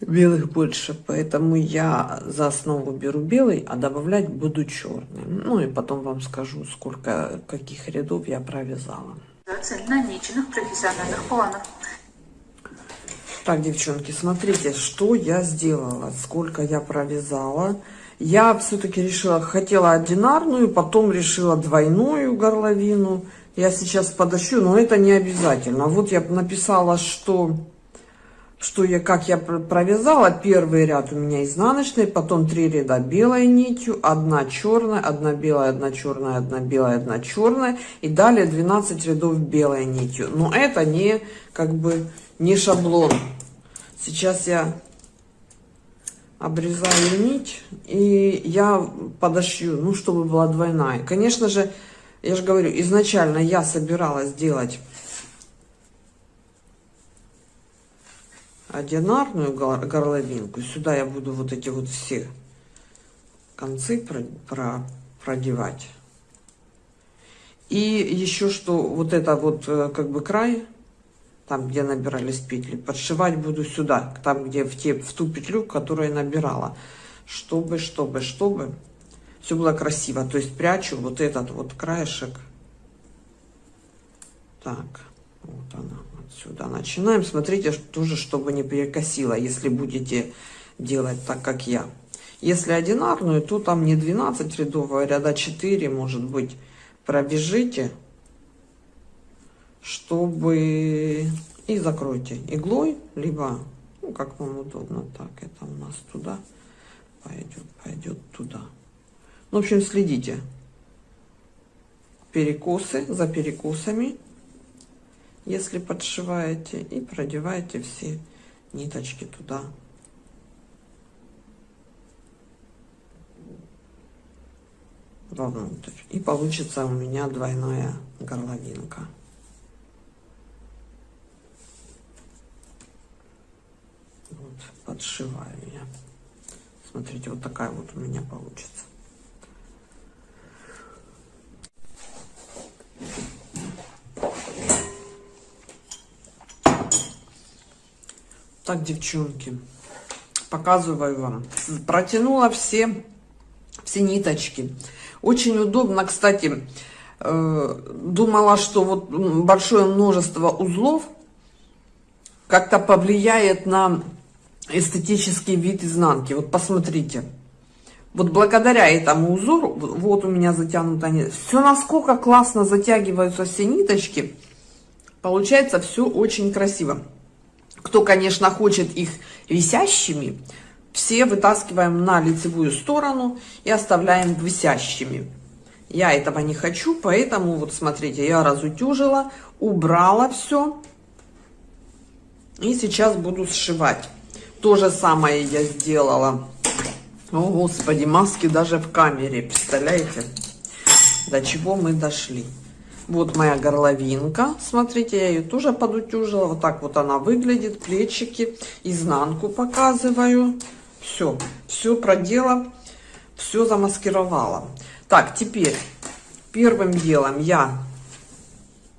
белых больше, поэтому я за основу беру белый, а добавлять буду черный. Ну и потом вам скажу, сколько, каких рядов я провязала. намеченных профессиональных планов. Так, девчонки, смотрите, что я сделала, сколько я провязала. Я все-таки решила, хотела одинарную, потом решила двойную горловину. Я сейчас подощу, но это не обязательно. Вот я написала, что, что я, как я провязала. Первый ряд у меня изнаночный, потом три ряда белой нитью, одна черная, одна белая, одна черная, одна белая, одна черная. И далее 12 рядов белой нитью. Но это не, как бы, не шаблон. Сейчас я обрезаю нить и я подошью, ну, чтобы была двойная. Конечно же, я же говорю, изначально я собиралась сделать одинарную горловинку. Сюда я буду вот эти вот все концы про, про, продевать. И еще что, вот это вот э, как бы край, там где набирались петли, подшивать буду сюда, там где в, те, в ту петлю, которую я набирала. Чтобы, чтобы, чтобы все было красиво. То есть прячу вот этот вот краешек. Так, вот она отсюда. Начинаем. Смотрите, тоже, чтобы не перекосило, если будете делать так, как я. Если одинарную, то там не 12 рядов, а ряда 4, может быть, пробежите, чтобы... И закройте иглой, либо, ну, как вам удобно. Так, это у нас туда пойдет, пойдет туда. В общем, следите. Перекосы за перекосами, если подшиваете, и продеваете все ниточки туда. вовнутрь. И получится у меня двойная горловинка. Вот, подшиваю я. Смотрите, вот такая вот у меня получится. Так, девчонки, показываю вам. Протянула все, все ниточки. Очень удобно, кстати, э, думала, что вот большое множество узлов как-то повлияет на эстетический вид изнанки. Вот посмотрите. Вот благодаря этому узору, вот у меня затянута нить, все насколько классно затягиваются все ниточки, получается все очень красиво. Кто, конечно, хочет их висящими, все вытаскиваем на лицевую сторону и оставляем висящими. Я этого не хочу, поэтому вот смотрите, я разутюжила, убрала все. И сейчас буду сшивать. То же самое я сделала. О, Господи, маски даже в камере, представляете? До чего мы дошли. Вот моя горловинка. Смотрите, я ее тоже подутюжила. Вот так вот она выглядит. Плечики. Изнанку показываю. Все. Все продела. Все замаскировала. Так, теперь первым делом я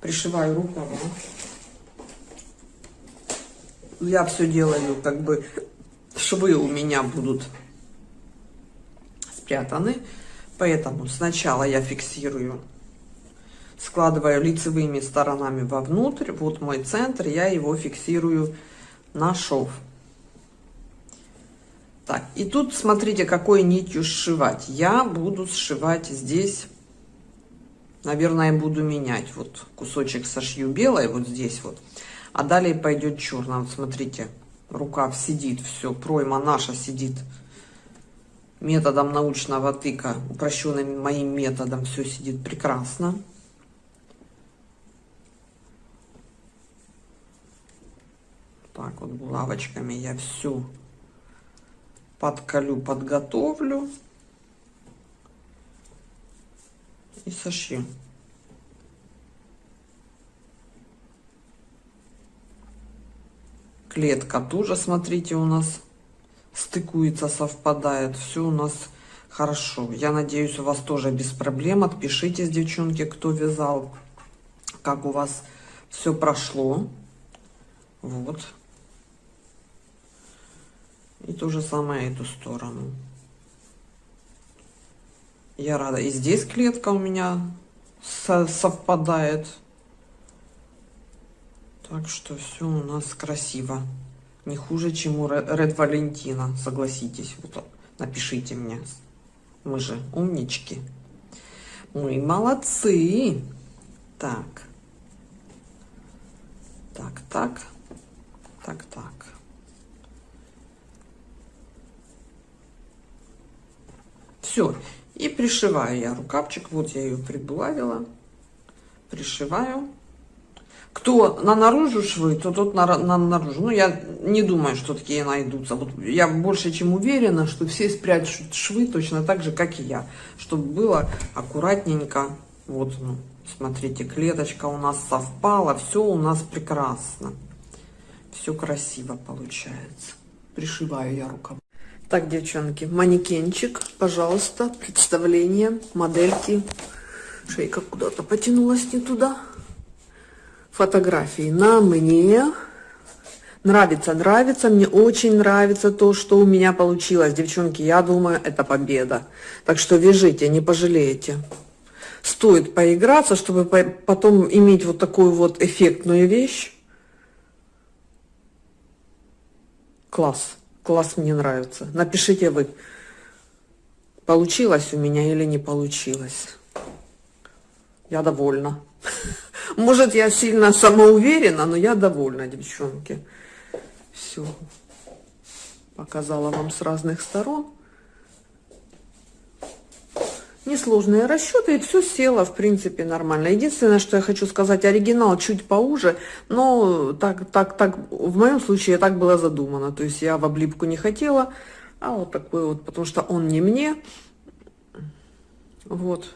пришиваю рукава. Я все делаю, как бы швы у меня будут спрятаны. Поэтому сначала я фиксирую складываю лицевыми сторонами вовнутрь. Вот мой центр, я его фиксирую на шов. Так, и тут смотрите, какой нитью сшивать. Я буду сшивать здесь, наверное, буду менять. Вот кусочек сошью белой, вот здесь вот. А далее пойдет черная. Вот смотрите, рукав сидит, все, пройма наша сидит методом научного тыка, упрощенным моим методом, все сидит прекрасно. Так вот булавочками я всю подколю, подготовлю и сошью. Клетка тоже, смотрите, у нас стыкуется, совпадает. Все у нас хорошо. Я надеюсь, у вас тоже без проблем. Отпишитесь, девчонки, кто вязал, как у вас все прошло. Вот. И то же самое эту сторону. Я рада. И здесь клетка у меня совпадает. Так что все у нас красиво. Не хуже, чем у Ред Валентина, согласитесь. Вот, напишите мне. Мы же умнички. Мы молодцы. Так. Так, так. Так, так. Все. И пришиваю я рукавчик. Вот я ее прибулавила. Пришиваю. Кто на наружу швы, то тот на, на наружу. Ну, я не думаю, что такие найдутся. Вот я больше чем уверена, что все спрячут швы точно так же, как и я. Чтобы было аккуратненько. Вот, ну, смотрите, клеточка у нас совпала. Все у нас прекрасно. Все красиво получается. Пришиваю я рукав. Так, девчонки, манекенчик, пожалуйста, представление, модельки. Шейка куда-то потянулась не туда фотографии на мне. Нравится, нравится, мне очень нравится то, что у меня получилось. Девчонки, я думаю, это победа. Так что вяжите, не пожалеете. Стоит поиграться, чтобы потом иметь вот такую вот эффектную вещь. Класс, класс мне нравится. Напишите вы, получилось у меня или не получилось. Я довольна. Может, я сильно самоуверена, но я довольна, девчонки. Все. Показала вам с разных сторон. Несложные расчеты, и все село, в принципе, нормально. Единственное, что я хочу сказать, оригинал чуть поуже, но так, так, так, в моем случае так было задумано. То есть я в облипку не хотела, а вот такой вот, потому что он не мне. Вот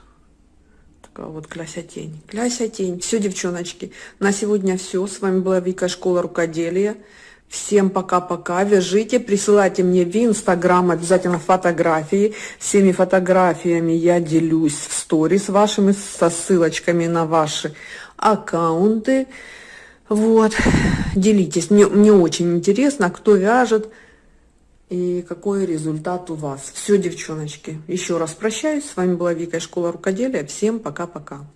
такая вот Кляся тень. Кляся тень. Все, девчоночки, на сегодня все. С вами была Вика, школа рукоделия. Всем пока-пока. Вяжите, присылайте мне в Инстаграм обязательно фотографии. Всеми фотографиями я делюсь в сторис вашими со ссылочками на ваши аккаунты. Вот, делитесь. Мне, мне очень интересно, кто вяжет и какой результат у вас. Все, девчоночки, еще раз прощаюсь. С вами была Вика, школа рукоделия. Всем пока-пока.